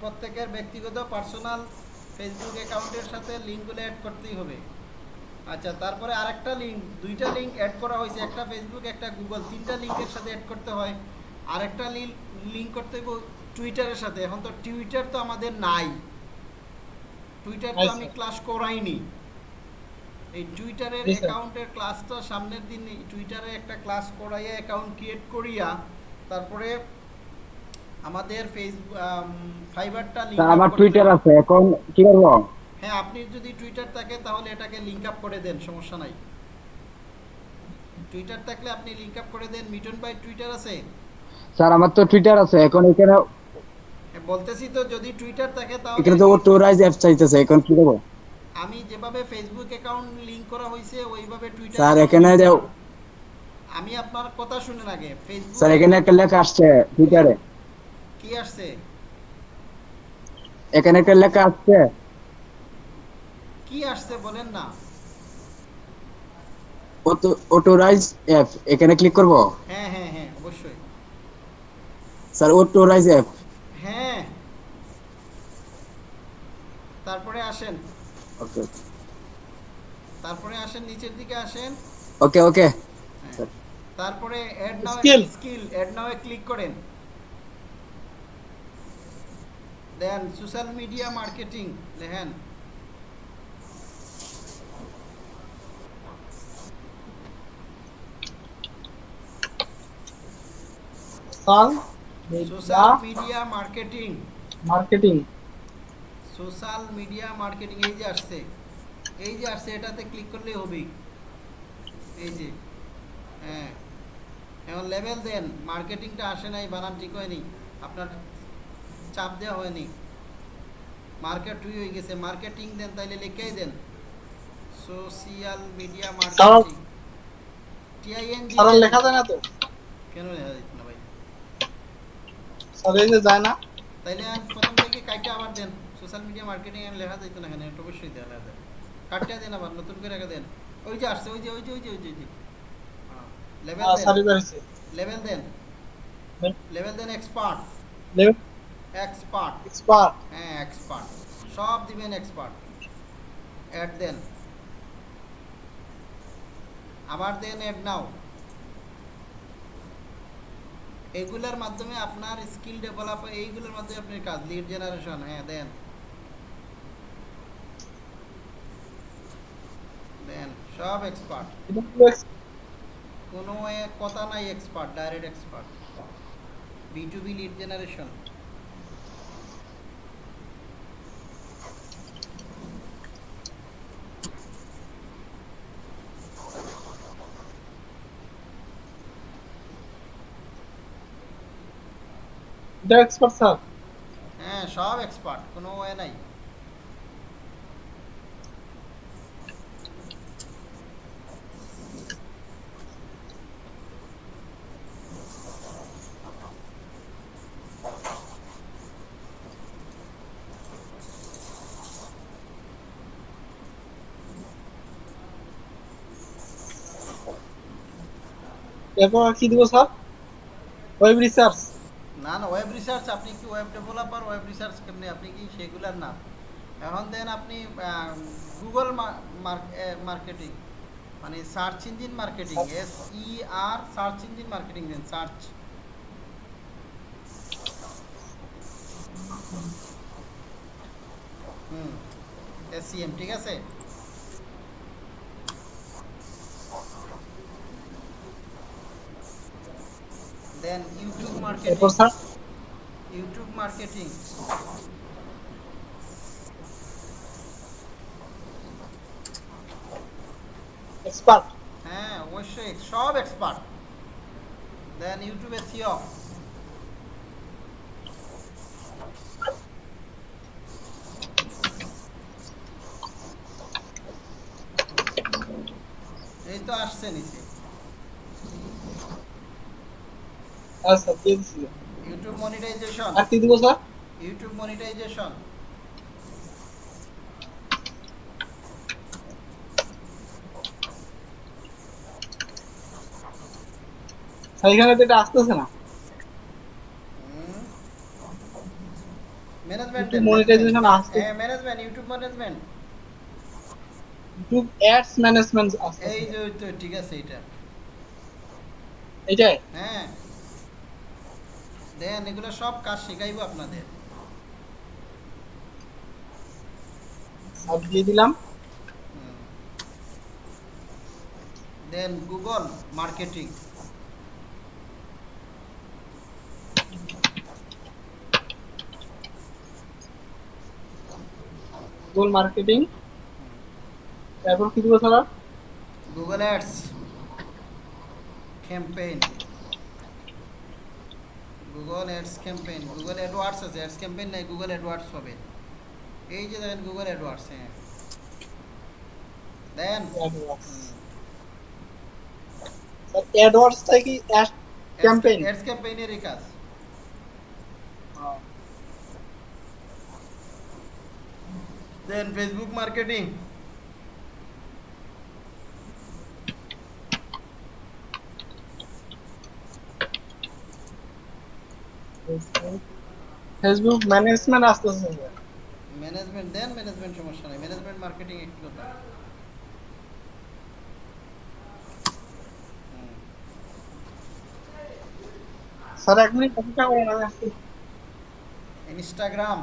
প্রত্যেকের ব্যক্তিগত পার্সোনাল ফেসবুক অ্যাকাউন্টের সাথে লিঙ্কগুলো অ্যাড করতেই হবে আচ্ছা তারপরে আরেকটা লিঙ্ক দুইটা লিঙ্ক অ্যাড করা হয়েছে একটা ফেসবুক একটা গুগল তিনটা লিঙ্কের সাথে অ্যাড করতে হয় আরেকটা লিঙ্ক করতে হবে টুইটারের সাথে এখন তো টুইটার তো আমাদের নাই টুইটার তো আমি আচ্ছা। ক্লাস করাইনি এই টুইটারের। অ্যাকাউন্টের ক্লাসটা সামনের দিন টুইটারে একটা ক্লাস করাইয়া অ্যাকাউন্ট ক্রিয়েট করিয়া তারপরে আমাদের ফেসবুক ফাইবারটা লিংক আমার টুইটার আছে এখন কি করব? হ্যাঁ আপনি যদি টুইটার থাকে তাহলে এটাকে লিংক আপ করে দেন সমস্যা নাই। টুইটার থাকলে আপনি লিংক আপ করে দেন মিটন ভাই টুইটার আছে? স্যার আমার তো টুইটার আছে এখন এখানে হ্যাঁ, বলতেছি তো যদি টুইটার থাকে তাহলে এখানে তো টোরাইজ অ্যাপ চাইতেছে এখন কি করব? আমি যেভাবে ফেসবুক অ্যাকাউন্ট লিংক করা হয়েছে ওইভাবে টুইটার স্যার এখানে যে আমি আপনার কথা শুনে আগে ফেসবুক স্যার এখানে একটা লেখা আসছে টুইটারে কি আসছে? এখানে একটা লেখা আসছে। কি আসছে বলেন না। অটোরাইজ অ্যাপ এখানে ক্লিক করব? হ্যাঁ হ্যাঁ হ্যাঁ অবশ্যই। Sir authorize app. হ্যাঁ। তারপরে আসেন। ওকে। তারপরে আসেন নিচের দিকে আসেন। Okay okay. হ্যাঁ। তারপরে add now skill add now এ ক্লিক করেন। দেন সোশ্যাল মিডিয়া মার্কেটিং লেখেন social media marketing marketing social media marketing এই যে আসছে। এই যে আসছে এটাতে ক্লিক করলেই হবে। এই যে হ্যাঁ। এখন লেভেল দেন। মার্কেটিংটা আসে নাই বানান ঠিক হয়নি। আপনার চাপ দেওয়া হয়নি। মার্কেট হয়ে হয়ে গেছে। মার্কেটিং দেন তাইলে লিখেই দেন। Social media marketing T I N G sir লেখা যায় না তো। কেন লেখা যেত না ভাই? স্যার এই যে যায় না। তাইলে প্রথম থেকে কাইটা আবার দেন। সোশ্যাল মিডিয়া মার্কেটিং এর লেখা যাইতো না এখানে অবশ্যই দেওয়া লেখা দেন দেন আবার নতুন করে রেখে দেন। ওই যে আসছে ওই যে ওই যে ওই যে ওই যে লেভেল হ্যাঁ, দেন। এবার লেভেল দেন। লেভেল দেন এক্সপার্ট লেভেল এক্সপার্ট এক্সপার্ট হ্যাঁ এক্সপার্ট সব দিবেন এক্সপার্ট অ্যাড দেন আবার দেন অ্যাড নাও এগুলোর মাধ্যমে আপনার স্কিল ডেভেলপ এইগুলোর মাধ্যমে আপনার কাজ লিড জেনারেশন হ্যাঁ দেন দেন সব এক্সপার্ট কোনো কথা নাই expert direct expert B to B lead generation এটা এক্সপার্ট স্যার হ্যাঁ সব এক্সপার্ট কোনো ওয়ে নাই। এরপর কি দিব স্যার ওয়েব রিসার্চ না না ওয়েব রিসার্চ আপনি কি ওয়েব ডেভেলপার ওয়েব রিসার্চ কেমনি আপনি কি সেগুলার না এখন দেন আপনি গুগল মার্কেটিং মানে search engine marketing S E R search engine marketing দেন সার্চ হুম এসিএম ঠিক আছে? দেন YouTube marketing YouTube marketing expert হ্যাঁ অবশ্যই সব এক্সপার্ট দেন ইউটিউবে সিও এই তো আসছে নিচে। আচ্ছা দিয়ে দিচ্ছি ইউটিউব মনিটাইজেশন। আর কি দিব স্যার? YouTube monetization. এখানে তো এটা আসতেছে না। ম্যানেজমেন্ট মনিটাইজেশন আসছে। হ্যাঁ management YouTube management YouTube ads management আসছে। এই যে তো ঠিক আছে এটা এটাই হ্যাঁ। দেন এগুলো সব কাজ শেখাইবো আপনাদের। দিয়ে দিলাম। দেন গুগল মার্কেটিং। Google marketing. তারপর কি দিব sir Google ads. Campaign. Google ads campaign Google AdWords আছে অ্যাডস ক্যাম্পেইন নাই গুগল অ্যাডওয়ার্ডস হবে এই যে দেখেন গুগল অ্যাডওয়ার্ডস হ্যাঁ। দেন। স্যার অ্যাডওয়ার্ডসটা কি অ্যাড Campaign. অ্যাডস ক্যাম্পেইনেরই কাজ। দেন ফেসবুক মার্কেটিং ফেসবুক ম্যানেজমেন্ট আসতেছে স্যার ম্যানেজমেন্ট দেন ম্যানেজমেন্ট সমস্যা নাই। ম্যানেজমেন্ট মার্কেটিং একটু কথা হুম। স্যার এক মিনিট অপেক্ষা করেন আমি আসছি। ইনস্টাগ্রাম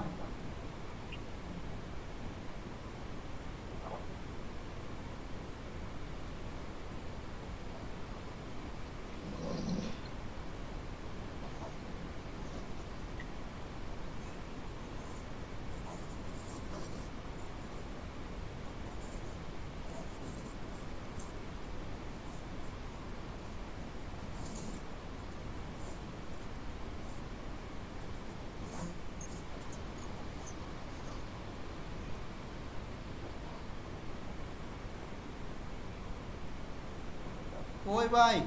কই ভাই।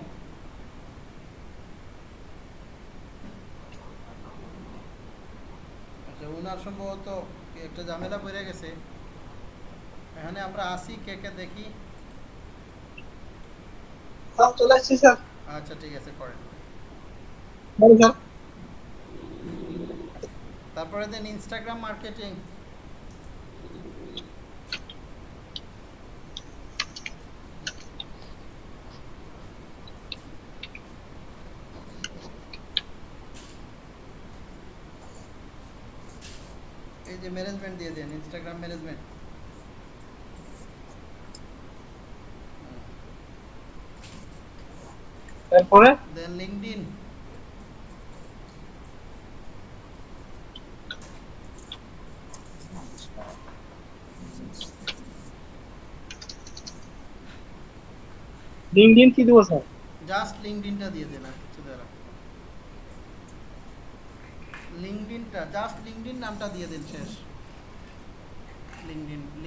আচ্ছা উনার সম্ভবত একটা ঝামেলা পড়ে গেছে। এখানে আমরা আসি কে কে দেখি। চলে আসছি স্যার। আচ্ছা ঠিক আছে করেন। তারপরে দেন ইনস্টাগ্রাম মার্কেটিং এই যে ম্যানেজমেন্ট দিয়ে দেন ইনস্টাগ্রাম ম্যানেজমেন্ট তারপরে? দেন লিঙ্কডইন লিঙ্কডইন কি দিব স্যার? জাস্ট লিঙ্কডইনটা দিয়ে দেন আর কিছু দেন লিঙ্কডইনটা জাস্ট লিঙ্কডইন নামটা দিয়ে দেন শেষ।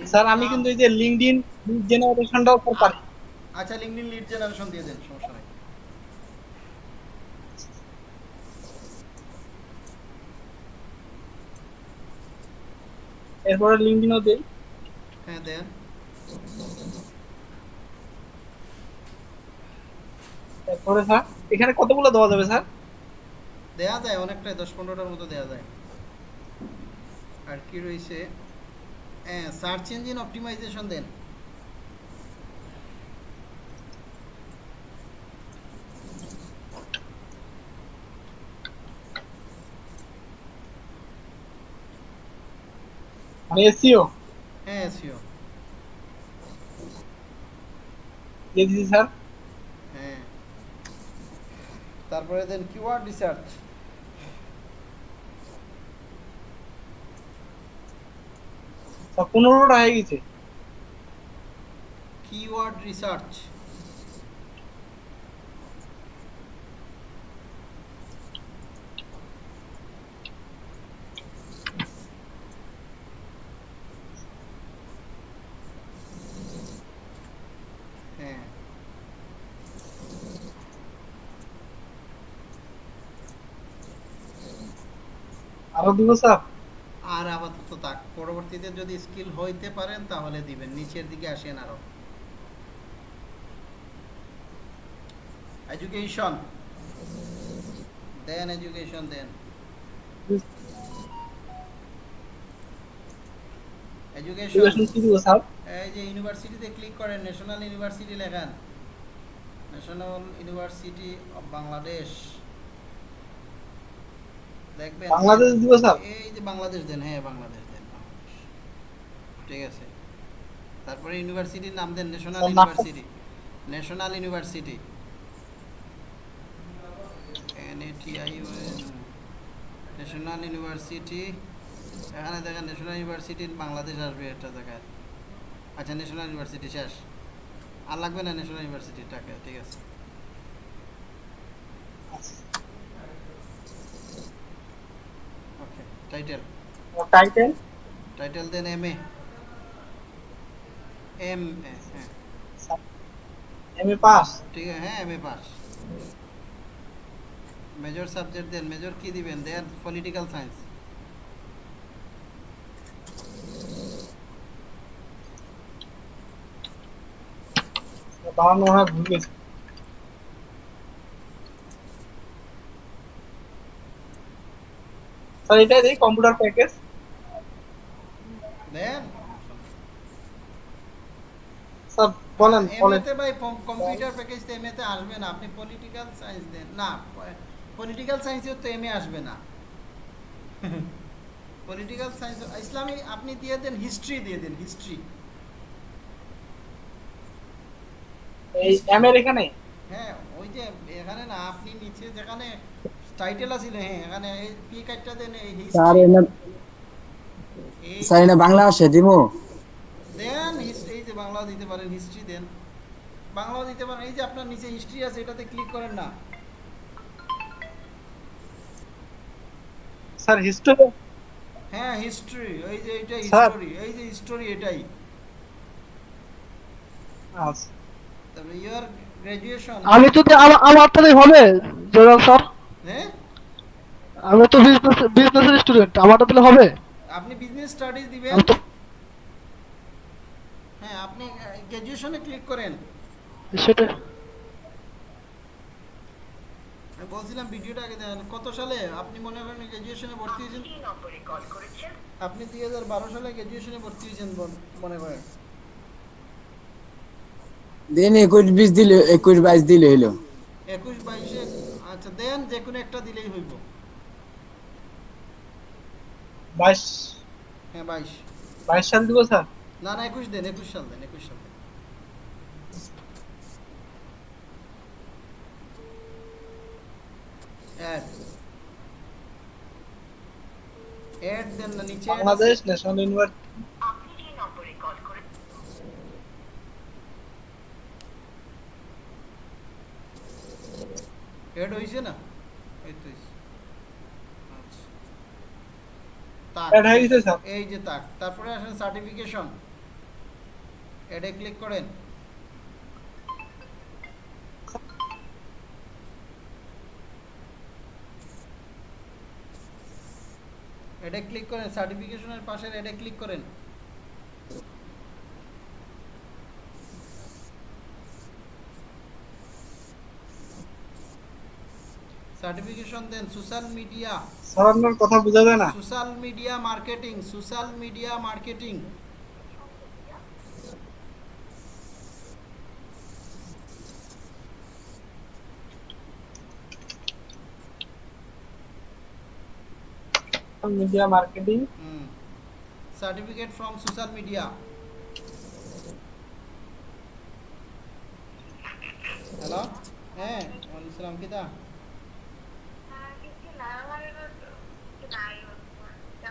স্যার আমি কিন্তু এই যে লিঙ্কডইন জেনারেশনটাও করে পারি। আচ্ছা লিঙ্কডইন লিড জেনারেশন দিয়ে দেন সমস্যা নাই। এরপরে লিঙ্কডইনও দেই। হ্যাঁ দেন। তারপরে স্যার এখানে কতগুলো দেওয়া যাবে স্যার দেয়া যায় অনেকটাই দশ পনেরোটার মতো দেয়া যায়। আর কি রয়েছে? সার্চ ইঞ্জিন অপটিমাইজেশন দেন। মানে হ্যাঁ এসিও দিয়ে দিছি স্যার হ্যাঁ। তারপরে দেন কিওয়ার্ড রিসার্চ পনেরোটা হয়ে গেছে। কিওয়ার্ড রিসার্চ হ্যাঁ। আরও দিব স্যার? পরবর্তীতে যদি স্কিল হইতে পারেন তাহলে দিবেন। নিচের দিকে আসেন আরও। এডুকেশন দেন এডুকেশন দেন। এডুকেশন এই যে ইউনিভার্সিটিতে ক্লিক করেন ন্যাশনাল ইউনিভার্সিটি লেখান। ন্যাশনাল ইউনিভার্সিটি অফ বাংলাদেশ দেখবেন বাংলাদেশ দিব স্যার? এই যে বাংলাদেশ দেন হ্যাঁ বাংলাদেশ। ঠিক আছে। তারপরে ইউনিভার্সিটির নাম দেন National University National University N A T I National University এখানে দেখেন ন্যাশনাল ইউনিভার্সিটি বাংলাদেশ আসবে একটা জায়গায়। আচ্ছা ন্যাশনাল ইউনিভার্সিটি শেষ। আর লাগবে না ন্যাশনাল ইউনিভার্সিটিটাকে ঠিক আছে। ওকে টাইটেল টাইটেল টাইটেল দেন এম এ এম এ হ্যাঁ এম এ পাস ঠিক আছে হ্যাঁ M A pass major subject then major কি দিবেন দেন পলিটিক্যাল সায়েন্স বানানো হয় ভুল গেছে স্যার এটাই দিই কম্পিউটার প্যাকেজ দেন স্যার বলেন বলেন। এমএতে ভাই কম্পিউটার প্যাকেজ তো এমএতে আসবে না। আপনি পলিটিক্যাল সায়েন্স দেন। না পলিটিক্যাল সায়েন্সেও তো এমএ আসবে না। পলিটিক্যাল সায়েন্স ইসলামী আপনি দিয়ে দেন হিস্ট্রি দিয়ে দেন হিস্ট্রি এই এখানে হ্যাঁ ওই যে এখানে না আপনি নিচে যেখানে টাইটেল আছিল হ্যাঁ এখানে এই পি কার্ডটা দেন এই হিস্ট্রি এনে এই স্যার এনে বাংলা আসে দিব। দেন। হিস্ট্রি এই যে বাংলা দিতে পারেন হিস্ট্রি দেন। বাংলাও দিতে পারেন এই যে আপনার নিচে হিস্ট্রি আছে এটাতে ক্লিক করেন না। স্যার হিস্টোরি হ্যাঁ হিস্ট্রি এই যে এটা। হিস্টোরি এই যে হিস্টোরি এটাই। আচ্ছা। তবে ইয়ার গ্র্যাজুয়েশন আমি যদি আমার আমার তাহলে হবে জয়রাল স্যার। হ্যাঁ? আমি তো বিজনেস বিজনেসের স্টুডেন্ট আমারটা তাহলে হবে। আপনি বিজনেস স্টাডিজ দিবেন। তো হ্যাঁ আপনি গ্র্যাজুয়েশনে ক্লিক করেন। সেটা? আমি বলছিলাম ভিডিওটা আগে দেখেন কত সালে? আপনি মনে করেন গ্র্যাজুয়েশনে ভর্তি হয়েছেন? আপনি দুই হাজার বারো সালে গ্র্যাজুয়েশনে ভর্তি হয়েছেন মনে করেন। দিন একুশ বিশ দিলে একুশ বাইশ দিলে হইল একুশ বাইশে আচ্ছা দেন যে কোনো একটা দিলেই হইব। বাইশ। হ্যাঁ বাইশ। বাইশ সাল দিব স্যার? না না একুশ দেন একুশ সাল দেন একুশ সাল দেন। অ্যাড না নিচে add আছে। বাংলাদেশ ন্যাশনাল ইউনিভার্সিটি অ্যাড হইছে না? এই তো আচ্ছা। তাক। এই যে তাক। তারপরে আসেন সার্টিফিকেশন অ্যাডে ক্লিক করেন। এটা ক্লিক করেন সার্টিফিকেশনের পাশের এটা ক্লিক করেন। সার্টিফিকেশন দেন সোশ্যাল মিডিয়া স্যার আপনার কথা বোঝা যায় না। Social media marketing social media marketing media marketing certificate from social media hello হ্যাঁ ওয়ালাইকুম কিতা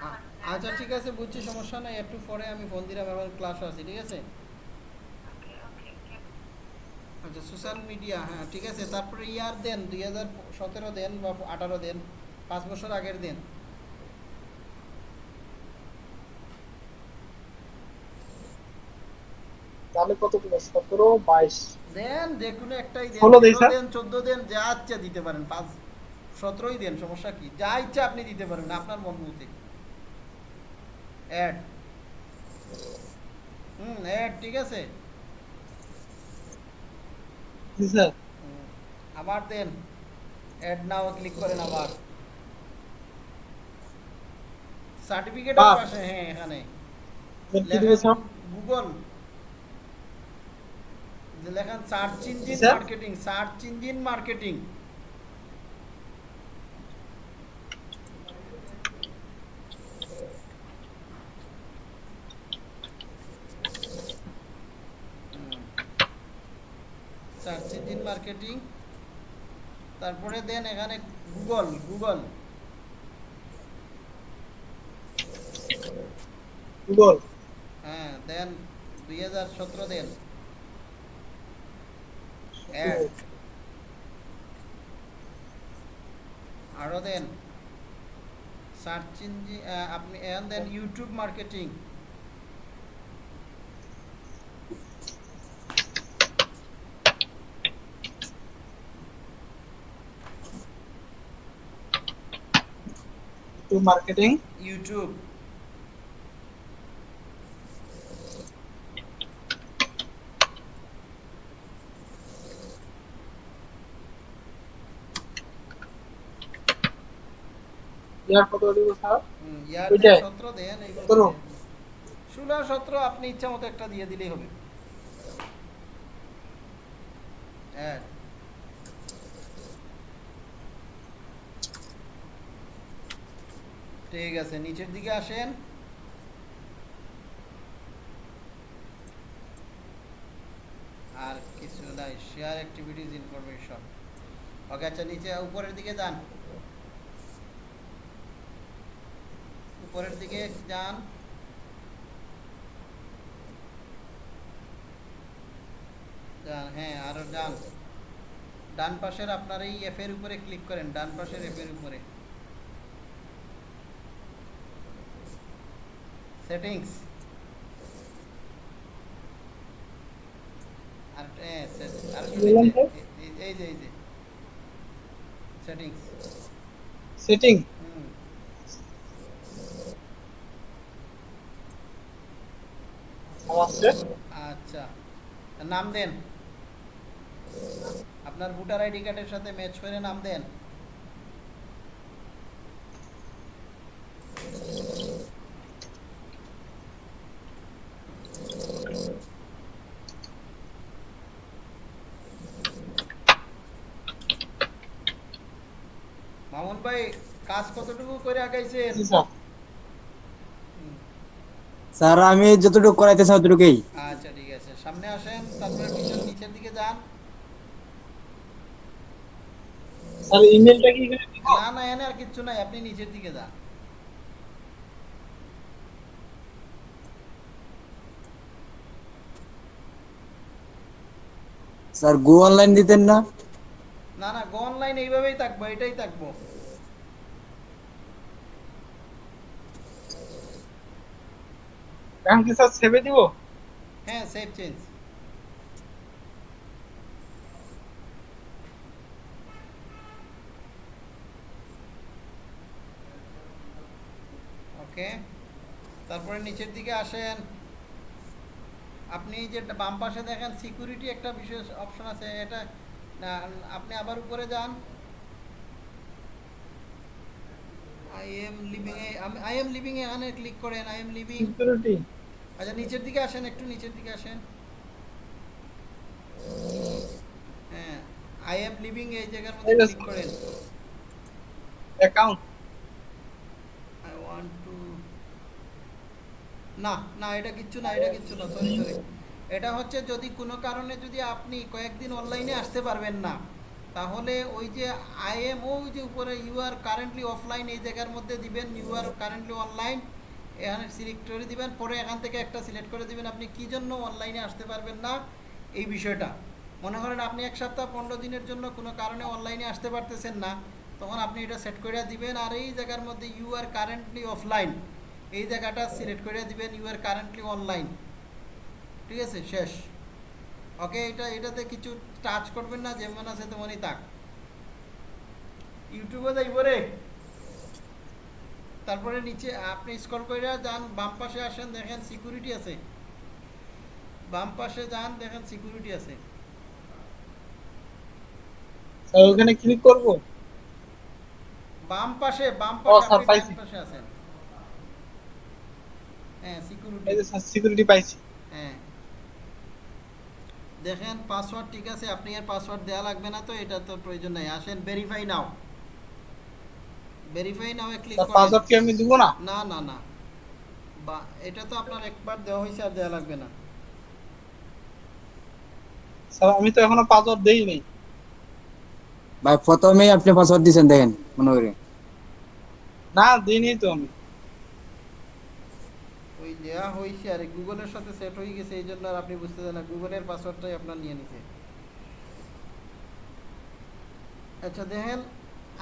আ- আচ্ছা ঠিক আছে, বুঝছি, সমস্যা নাই। একটু পরে আমি ফোন দিলাম আমার ক্লাস আছে ঠিক আছে? আচ্ছা সোশ্যাল মিডিয়া হ্যাঁ ঠিক আছে। তারপরে ইয়ার দেন, দুই হাজার সতেরো দেন বা আঠারো দেন, পাঁচ বছর আগের দেন। তাহলে কত কিলো সতেরো বাইশ। দেন যে কোনো একটাই দেন ষোলো? দেন চোদ্দ দেন যা ইচ্ছা দিতে পারেন। পাঁচ সতেরোই দেন সমস্যা কি? যা ইচ্ছা আপনি দিতে পারেন আপনার মন মতে। অ্যাড হুম অ্যাড ঠিক আছে? স্যার। আবার দেন। অ্যাড নাও ক্লিক করেন আবার। সার্টিফিকেট। পাশে হ্যাঁ এখানে। দেবো Google লেখান search engine marketing search engine marketing search engine marketing তারপরে দেন এখানে গুগল গুগল গুগল হ্যাঁ দেন দুই হাজার সতেরো দেন। অ্যাড আরও দেন সার্চ ইঞ্জিন আপনি এখন দেন YouTube marketing to marketing YouTube year কত দেবো স্যার ইয়ার ওইটাই? সতেরো দেন সতেরো? ষোলো সতেরো আপনি ইচ্ছা মতো একটা দিয়ে দিলেই হবে। হ্যাঁ। ঠিক আছে নিচের দিকে আসেন। আর কিছু নাই শেয়ার অ্যাক্টিভিটিস ইনফরমেশন ওকে আচ্ছা নিচে উপরের দিকে যান। উপরের দিকে যান। যান হ্যাঁ আরও যান। ডান পাশের আপনার এই এফ এর উপরে ক্লিক করেন ডান পাশের এফ এর উপরে। সেটিংস আর হ্যাঁ? এই- যে এই যে। সেটিংস সেটিং আসছে আচ্ছা নাম দেন। আপনার ভোটার আইডি কার্ডের সাথে ম্যাচ করে নাম দেন। মামুন ভাই কাজ কতটুকু করে আগাইছেন? জি স্যার আমি যতটুকু করাইতেছি ততটুকুই আচ্ছা ঠিক আছে। সামনে আসেন তারপরে পিছন নিচের দিকে যান। স্যার ইমেলটা কি এখানে দিব? না না এনে আর কিচ্ছু নাই। আপনি নিচের দিকে যান। স্যার গো অনলাইন দিতেন না? না না গো অনলাইন এইভাবেই থাকব এটাই থাকব। কি স্যার সেভে দিব? হ্যাঁ সেভ চেঞ্জ ওকে তারপরে নিচের দিকে আসেন। আপনি যে বাম পাশে দেখেন সিকিউরিটি একটা বিশেষ অপশন আছে। এটা আপনি আবার উপরে যান। I am living a I am living এখানে ক্লিক করেন। আই এম লিভিং সিকিউরিটি আচ্ছা নিচের দিকে আসেন একটু নিচের দিকে আসেন। হ্যাঁ আই এম লিভিং এই জায়গার মধ্যে ক্লিক করেন। অ্যাকাউন্ট আই ওয়ান্ট টু না না এটা কিচ্ছু না এটা কিচ্ছু না সরি সরি এটা হচ্ছে যদি কোনো কারণে যদি আপনি কয়েকদিন অনলাইনে আসতে পারবেন না তাহলে ওই যে আই এম ও যে উপরে ইউ আর কারেন্টলি অফলাইন এই জায়গার মধ্যে দিবেন ইউ আর কারেন্টলি অনলাইন এখানে সিলেক্ট করে দিবেন, পরে এখান থেকে একটা সিলেক্ট করে দিবেন। আপনি কি জন্য অনলাইনে আসতে পারবেন না? এই বিষয়টা। মনে করেন আপনি এক সপ্তাহ পনেরো দিনের জন্য কোনো কারণে অনলাইনে আসতে পারতেছেন না, তখন আপনি এটা সেট করে দিবেন আর এই জায়গার মধ্যে ইউ আর কারেন্টলি অফলাইন এই জায়গাটা সিলেক্ট করে দিবেন ইউ আর কারেন্টলি অনলাইন ঠিক আছে? শেষ। ওকে এটা, এটাতে কিছু টাচ করবেন না, যেমন আছে তেমনই থাক। ইউটিউবে যাইব রে। তারপরে নিচে আপনি স্ক্রল করে যান বাম পাশে আসেন দেখেন সিকিউরিটি আছে। বাম পাশে যান দেখেন সিকিউরিটি আছে। স্যার ওখানে ক্লিক করব? বাম পাশে বাম পাশে আপনি। ডান পাশে আছেন। হ্যাঁ সিকিউরিটি এই যে স্যার সিকিউরিটি পাইছি। হ্যাঁ। দেখেন পাসওয়ার্ড ঠিক আছে আপনি আর পাসওয়ার্ড দেওয়া লাগবে না তো এটা তো প্রয়োজন নাই। আসেন ভেরিফাই নাও ভেরিফাই নাও এ ক্লিক করেন। পাসওয়ার্ড কি আমি দিব না? না না না। বা এটা তো আপনার একবার দেওয়া হয়েছে আর দেওয়া লাগবে না। স্যার আমি তো এখনও পাসওয়ার্ড দেই নাই। ভাই প্রথমেই আপনি পাসওয়ার্ড দিয়েছেন দেখেন মনে করে। না দিইনি তো আমি। ওই দেওয়া হয়েছে আর গুগলের সাথে সেট হয়ে গেছে এই জন্য আর আপনি বুঝতে না গুগলের পাসওয়ার্ডটাই আপনার নিয়ে নিছে। আচ্ছা দেখেন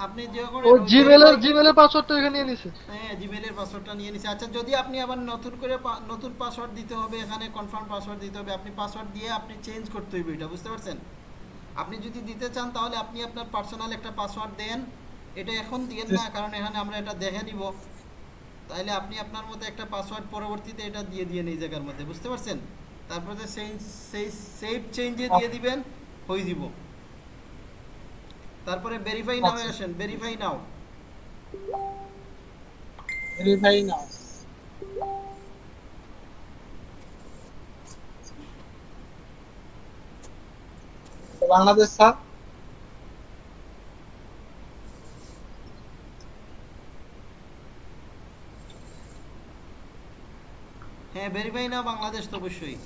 আপনি যখন ও জিমেলের জিমেলের পাসওয়ার্ডটা এখানে নিয়ে নিছে। হ্যাঁ জিমেলের পাসওয়ার্ডটা নিয়ে নিছে। আচ্ছা যদি আপনি আবার নতুন করে নতুন পাসওয়ার্ড দিতে হবে এখানে কনফার্ম পাসওয়ার্ড দিতে হবে আপনি পাসওয়ার্ড দিয়ে আপনি চেঞ্জ করতে হইবে এটা বুঝতে পারছেন? আপনি যদি দিতে চান তাহলে আপনি আপনার পার্সোনাল একটা পাসওয়ার্ড দেন। এটা এখন দিয়েন না কারণ এখানে আমরা এটা দেখে নিব। তাহলে আপনি আপনার মতো একটা পাসওয়ার্ড পরবর্তীতে এটা দিয়ে দিয়ে এই জায়গার মধ্যে বুঝতে পারছেন? তারপরে সেই সেই সেভ চেঞ্জে দিয়ে দিবেন হয়ে যাব তারপরে ভেরিফাই নাও। আসেন ভেরিফাই নাও ভেরিফাই না বাংলাদেশ স্যার। হ্যাঁ ভেরিফাই নাও বাংলাদেশ তো অবশ্যই।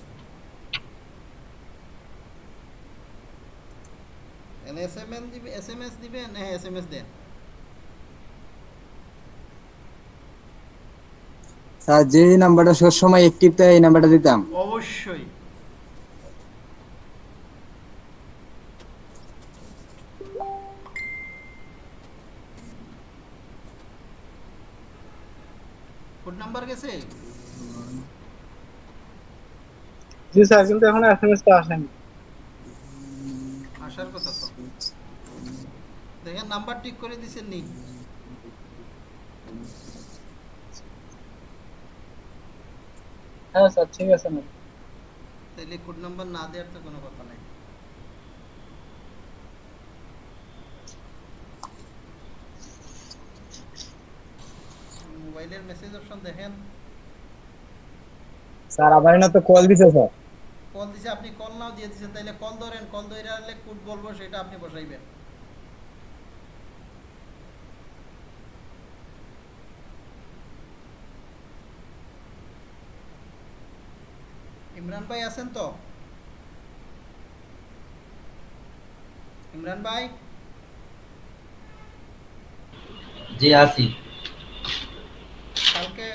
এস এম এস দিবে এস এম এস দিবেন হ্যাঁ এস এম এস দেন স্যার যে নাম্বারটা সবসময় অ্যাক্টিভ থাকে এই নাম্বারটা দিতাম। অবশ্যই। কোড নাম্বার গেছে? জি স্যার কিন্তু এখনও এসএমএস টা আসেনি। আসার কথা দেখেন নাম্বার ঠিক করে নি? হ্যাঁ স্যার ঠিক আছে তাইলে কোড নাম্বার না দেওয়ার তো কোনো কথা নাই। মোবাইলের মেসেজ অপশন দেখেন। স্যার আবার না তো কল দিছে স্যার। কল দিছে আপনি কল নাও দিয়ে দিছেন তাইলে কল ধরেন কল ধরে কোড বলব সেটা আপনি বসাইবেন। ইমরান ভাই আছেন তো? ইমরান ভাই? জি আছি। কালকে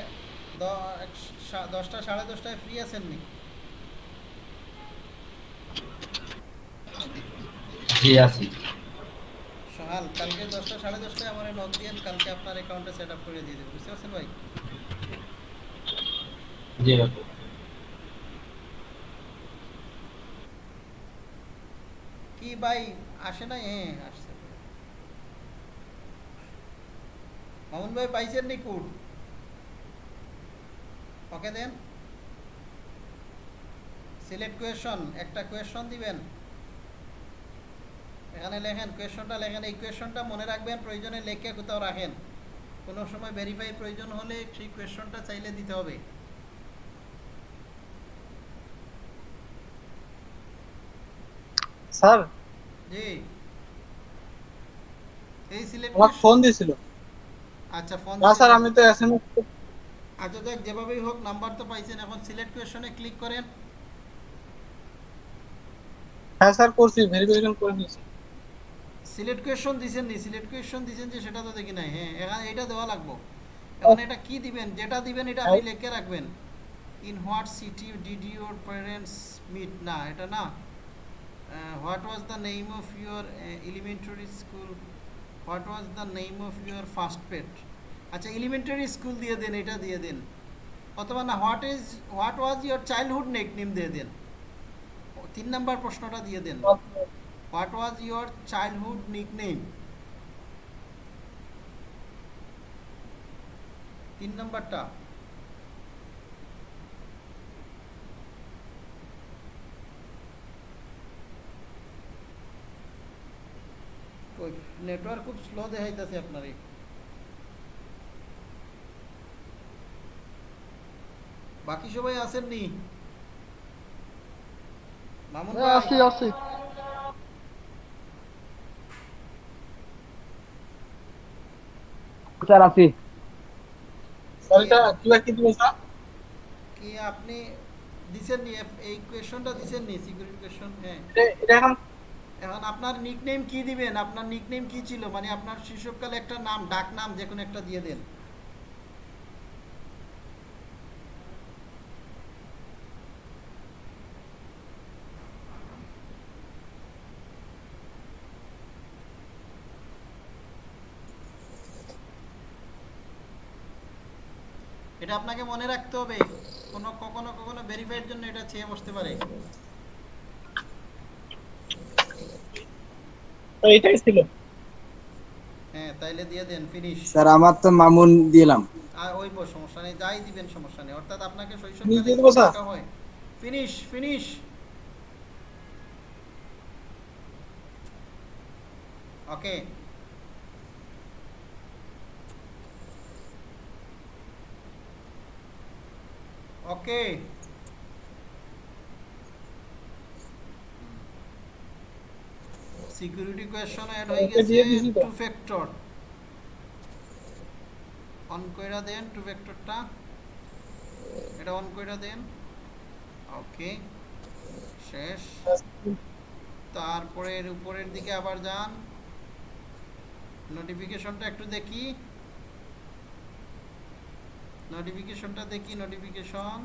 দশটা সাড়ে দশটায় ফ্রি আছেন নি জি আছি। সকাল কালকে দশটা সাড়ে দশটায় আমার নক দিয়েন কালকে আপনার অ্যাকাউন্টে সেট আপ করে দিয়ে দেবো। বুঝতে পারছেন ভাই? জি কি ভাই? আসে না হ্যাঁ আসছে। মামুন ভাই পাইছেন নি কোড ওকে দেন। সিলেক্ট কোয়েশন, একটা কোয়েশন দিবেন। এখানে লেখেন, কোয়েশনটা লেখেন। এই কোয়েশনটা মনে রাখবেন, প্রয়োজনে লেখে কোথাও রাখেন। কোনো সময় ভেরিফাই প্রয়োজন হলে সেই কোয়েশনটা চাইলে দিতে হবে। স্যার। জি এই সিলেক্ট আমার ফোন দিছিল আচ্ছা ফোন না স্যার আমি তো এসএমএস আচ্ছা দেখ যেভাবেই হোক নাম্বার তো পাইছেন। এখন সিলেক্ট কোয়েশনে ক্লিক করেন। হ্যাঁ স্যার করছি ভেরিফিকেশন করে নিয়েছি। সিলেক্ট কোয়েশন দিছেন নি? সিলেক্ট কোয়েশন দিছেন যে সেটা তো দেখি নাই। হ্যাঁ এখানে এটা দেওয়া লাগবো। এখন এটা কি দিবেন? যেটা দিবেন এটা আপনি লিখে রাখবেন। In what city did your parents meet না এটা না। What was the name of your elementary school what was the name of your first pet আচ্ছা এলিমেন্টারি স্কুল দিয়ে দেন এটা দিয়ে দেন। অথবা না what is what was your childhood nick name দিয়ে দেন। তিন নাম্বার প্রশ্নটা দিয়ে দেন। What was your childhood nickname তিন নাম্বারটা। নেটওয়ার্ক খুব স্লো দেখাইতেছে আপনার। এই। বাকি সবাই আছেন নি? মামুন হ্যাঁ, ভাই? আছি আছি। স্যার আছি। স্যার এটা কিবা কি দিবেন স্যার? কি আপনি দিছেন নি? এই কোয়েশনটা দিছেন নি? সিকিউরিটি কোয়েশন হ্যাঁ। এটা- এটা এখন এখন আপনার নিকনেম কি দিবেন? আপনার নিকনেম কি ছিল? মানে আপনার শৈশবকালে একটা নাম, ডাক নাম যে কোনো একটা দিয়ে দেন। এটা আপনাকে মনে রাখতে হবে, কোনো কখনো কখনো ভেরিফাইয়ের জন্য এটা চেয়ে বসতে পারে। তো এটাই ছিল। হ্যাঁ তাইলে দিয়ে দেন ফিনিশ স্যার আমার তো মামুন দিলাম। আর ওইব সমস্যা নেই যাই দিবেন সমস্যা নেই। অর্থাৎ আপনাকে শৈশবকালে দেবো, স্যার? হয়। Finish finish okay okay security question add হয়ে গেছে। টু ফ্যাক্টর অন কইরা দেন টু ভেক্টরটা এটা অন কইরা দেন। ওকে শেষ। তারপরে এর উপরের দিকে আবার যান। নোটিফিকেশনটা একটু দেখি। নোটিফিকেশনটা দেখি নোটিফিকেশন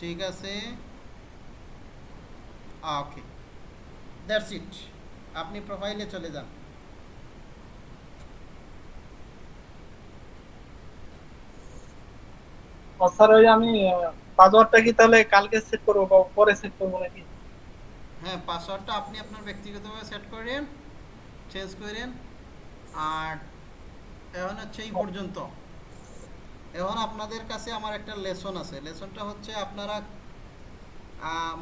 ঠিক আছে। ওকে। দ্যাটস ইট আপনি প্রোফাইলে চলে যান। স্যার ওই আমি পাসওয়ার্ডটা কি তাহলে কালকে সেট করব বা পরে সেট করব নাকি? হ্যাঁ পাসওয়ার্ডটা আপনি আপনার ব্যক্তিগতভাবে সেট করেন চেঞ্জ করেন আর এখন হচ্ছে এই পর্যন্ত। এখন আপনাদের কাছে আমার একটা লেসন আছে। লেসনটা হচ্ছে আপনারা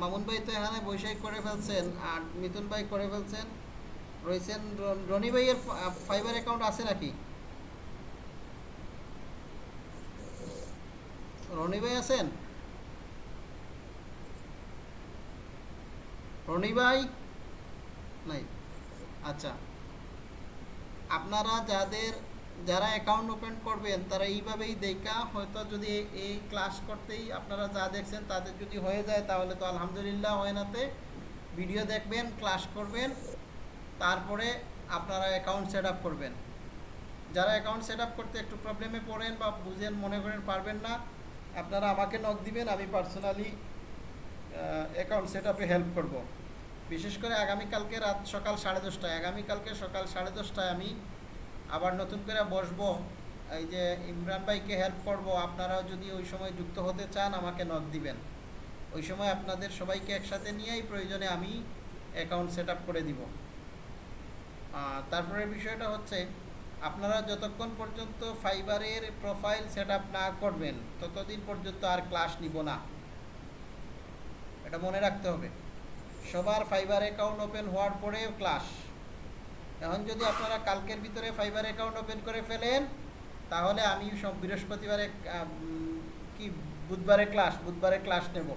মামুন ভাই তো এখানে বৈশাখ করে ফেলছেন আর মিথুন ভাই করে ফেলছেন। রয়েছেন রনি ভাইয়ের ফাইবার অ্যাকাউন্ট আছে নাকি? রনি ভাই আছেন? রনি ভাই? নাই। আচ্ছা। আপনারা যাদের যারা অ্যাকাউন্ট ওপেন করবেন, তারা এইভাবেই দেখা, হয়তো যদি এই- ক্লাস করতেই আপনারা যা দেখছেন তাদের যদি হয়ে যায়, তাহলে তো আলহামদুলিল্লাহ হয় নাতে ভিডিও দেখবেন ক্লাস করবেন, তারপরে আপনারা অ্যাকাউন্ট সেট আপ করবেন। যারা অ্যাকাউন্ট সেট আপ করতে একটু প্রবলেমে পড়েন বা বুঝেন, মনে করেন পারবেন না, আপনারা আমাকে নক দিবেন, আমি পার্সোনালি অ্যাকাউন্ট সেট আপে হেল্প করব। বিশেষ করে আগামীকালকে রাত সকাল সাড়ে দশটায়, আগামীকালকে সকাল সাড়ে দশটায় আমি আবার নতুন করে বসবো। এই যে ইমরান ভাইকে হেল্প করব, আপনারাও যদি ওই সময় যুক্ত হতে চান, আমাকে নক দিবেন। ওই সময় আপনাদের সবাইকে একসাথে নিয়েই প্রয়োজনে আমি অ্যাকাউন্ট সেট করে দিব। তারপরে বিষয়টা হচ্ছে, আপনারা যতক্ষণ পর্যন্ত ফাইবারের প্রোফাইল সেট না করবেন, ততদিন পর্যন্ত আর ক্লাস নিব না। এটা মনে রাখতে হবে। সবার ফাইবার অ্যাকাউন্ট ওপেন হওয়ার পরে ক্লাস এখন যদি আপনারা কালকের ভিতরে ফাইবার অ্যাকাউন্ট ওপেন করে ফেলেন, তাহলে আমি সব বৃহস্পতিবারে কি, বুধবারে ক্লাস বুধবারে ক্লাস নেব।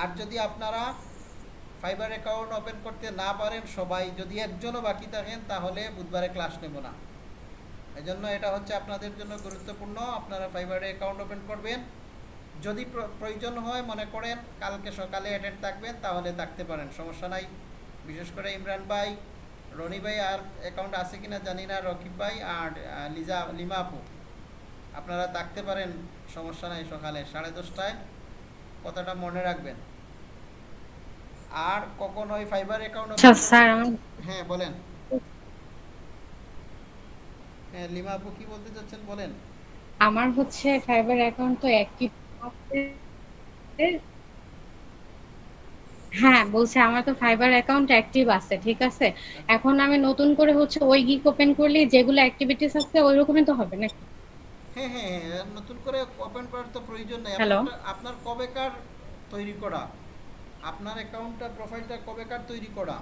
আর যদি আপনারা ফাইবার অ্যাকাউন্ট ওপেন করতে না পারেন, সবাই যদি একজনও বাকি থাকেন, তাহলে বুধবারে ক্লাস নেব না। এজন্য এটা হচ্ছে আপনাদের জন্য গুরুত্বপূর্ণ, আপনারা ফাইবারে অ্যাকাউন্ট ওপেন করবেন। যদি প্রয়োজন হয়, মনে করেন কালকে সকালে অ্যাটেন্ড থাকবেন, তাহলে থাকতে পারেন, সমস্যা নাই। বিশেষ করে ইমরান ভাই রনি ভাই আর অ্যাকাউন্ট আছে কিনা জানি না। রকিব ভাই আর লিজা লিমা আপু। আপনারা থাকতে পারেন সমস্যা নাই সকালে। সাড়ে দশটায় কথাটা মনে রাখবেন। আর কখনো ওই ফাইবার অ্যাকাউন্ট আচ্ছা স্যার হ্যাঁ বলেন। হ্যাঁ লিমা আপু কি বলতে চাচ্ছেন বলেন? আমার হচ্ছে ফাইবার অ্যাকাউন্ট তো অ্যাক্টিভ হ্যাঁ বলছে আমার তো ফাইবার অ্যাকাউন্ট অ্যাক্টিভ আছে ঠিক আছে? এখন আমি নতুন করে হচ্ছে ওই গিক ওপেন করলে যেগুলো অ্যাক্টিভিটিস আছে ওই রকমই তো হবে নাকি? হ্যাঁ হ্যাঁ হ্যাঁ নতুন করে ওপেন করার তো প্রয়োজন নেই? আপনার- কবেকার তৈরি করা? আপনার অ্যাকাউন্টটা প্রোফাইলটা কবেকার তৈরি করা?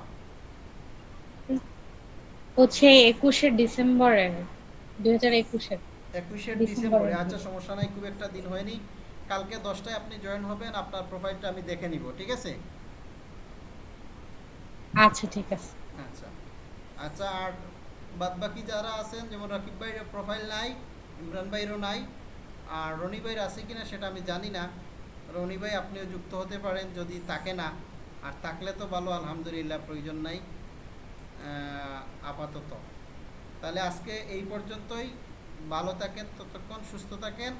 হচ্ছে একুশে ডিসেম্বরের দুই হাজার একুশের একুশে ডিসেম্বরে। ডিসেম্বরে আচ্ছা সমস্যা নাই খুব একটা দিন হয়নি। কালকে দশটায় আপনি জয়েন হবেন আপনার প্রোফাইলটা আমি দেখে নিব ঠিক আছে? আচ্ছা ঠিক আছে। আচ্ছা। আচ্ছা আর বাদ বাকি যারা আছেন, যেমন রাকিব ভাইয়ের প্রোফাইল নাই, ইমরান ভাইয়েরও নাই, আর রনি ভাইয়ের আছে কিনা সেটা আমি জানি না। রনি ভাই আপনিও যুক্ত হতে পারেন যদি থাকে না। আর থাকলে তো ভালো, আলহামদুলিল্লাহ, প্রয়োজন নাই। আপাতত। তাহলে আজকে এই পর্যন্তই। ভালো থাকেন, ততক্ষণ সুস্থ থাকেন।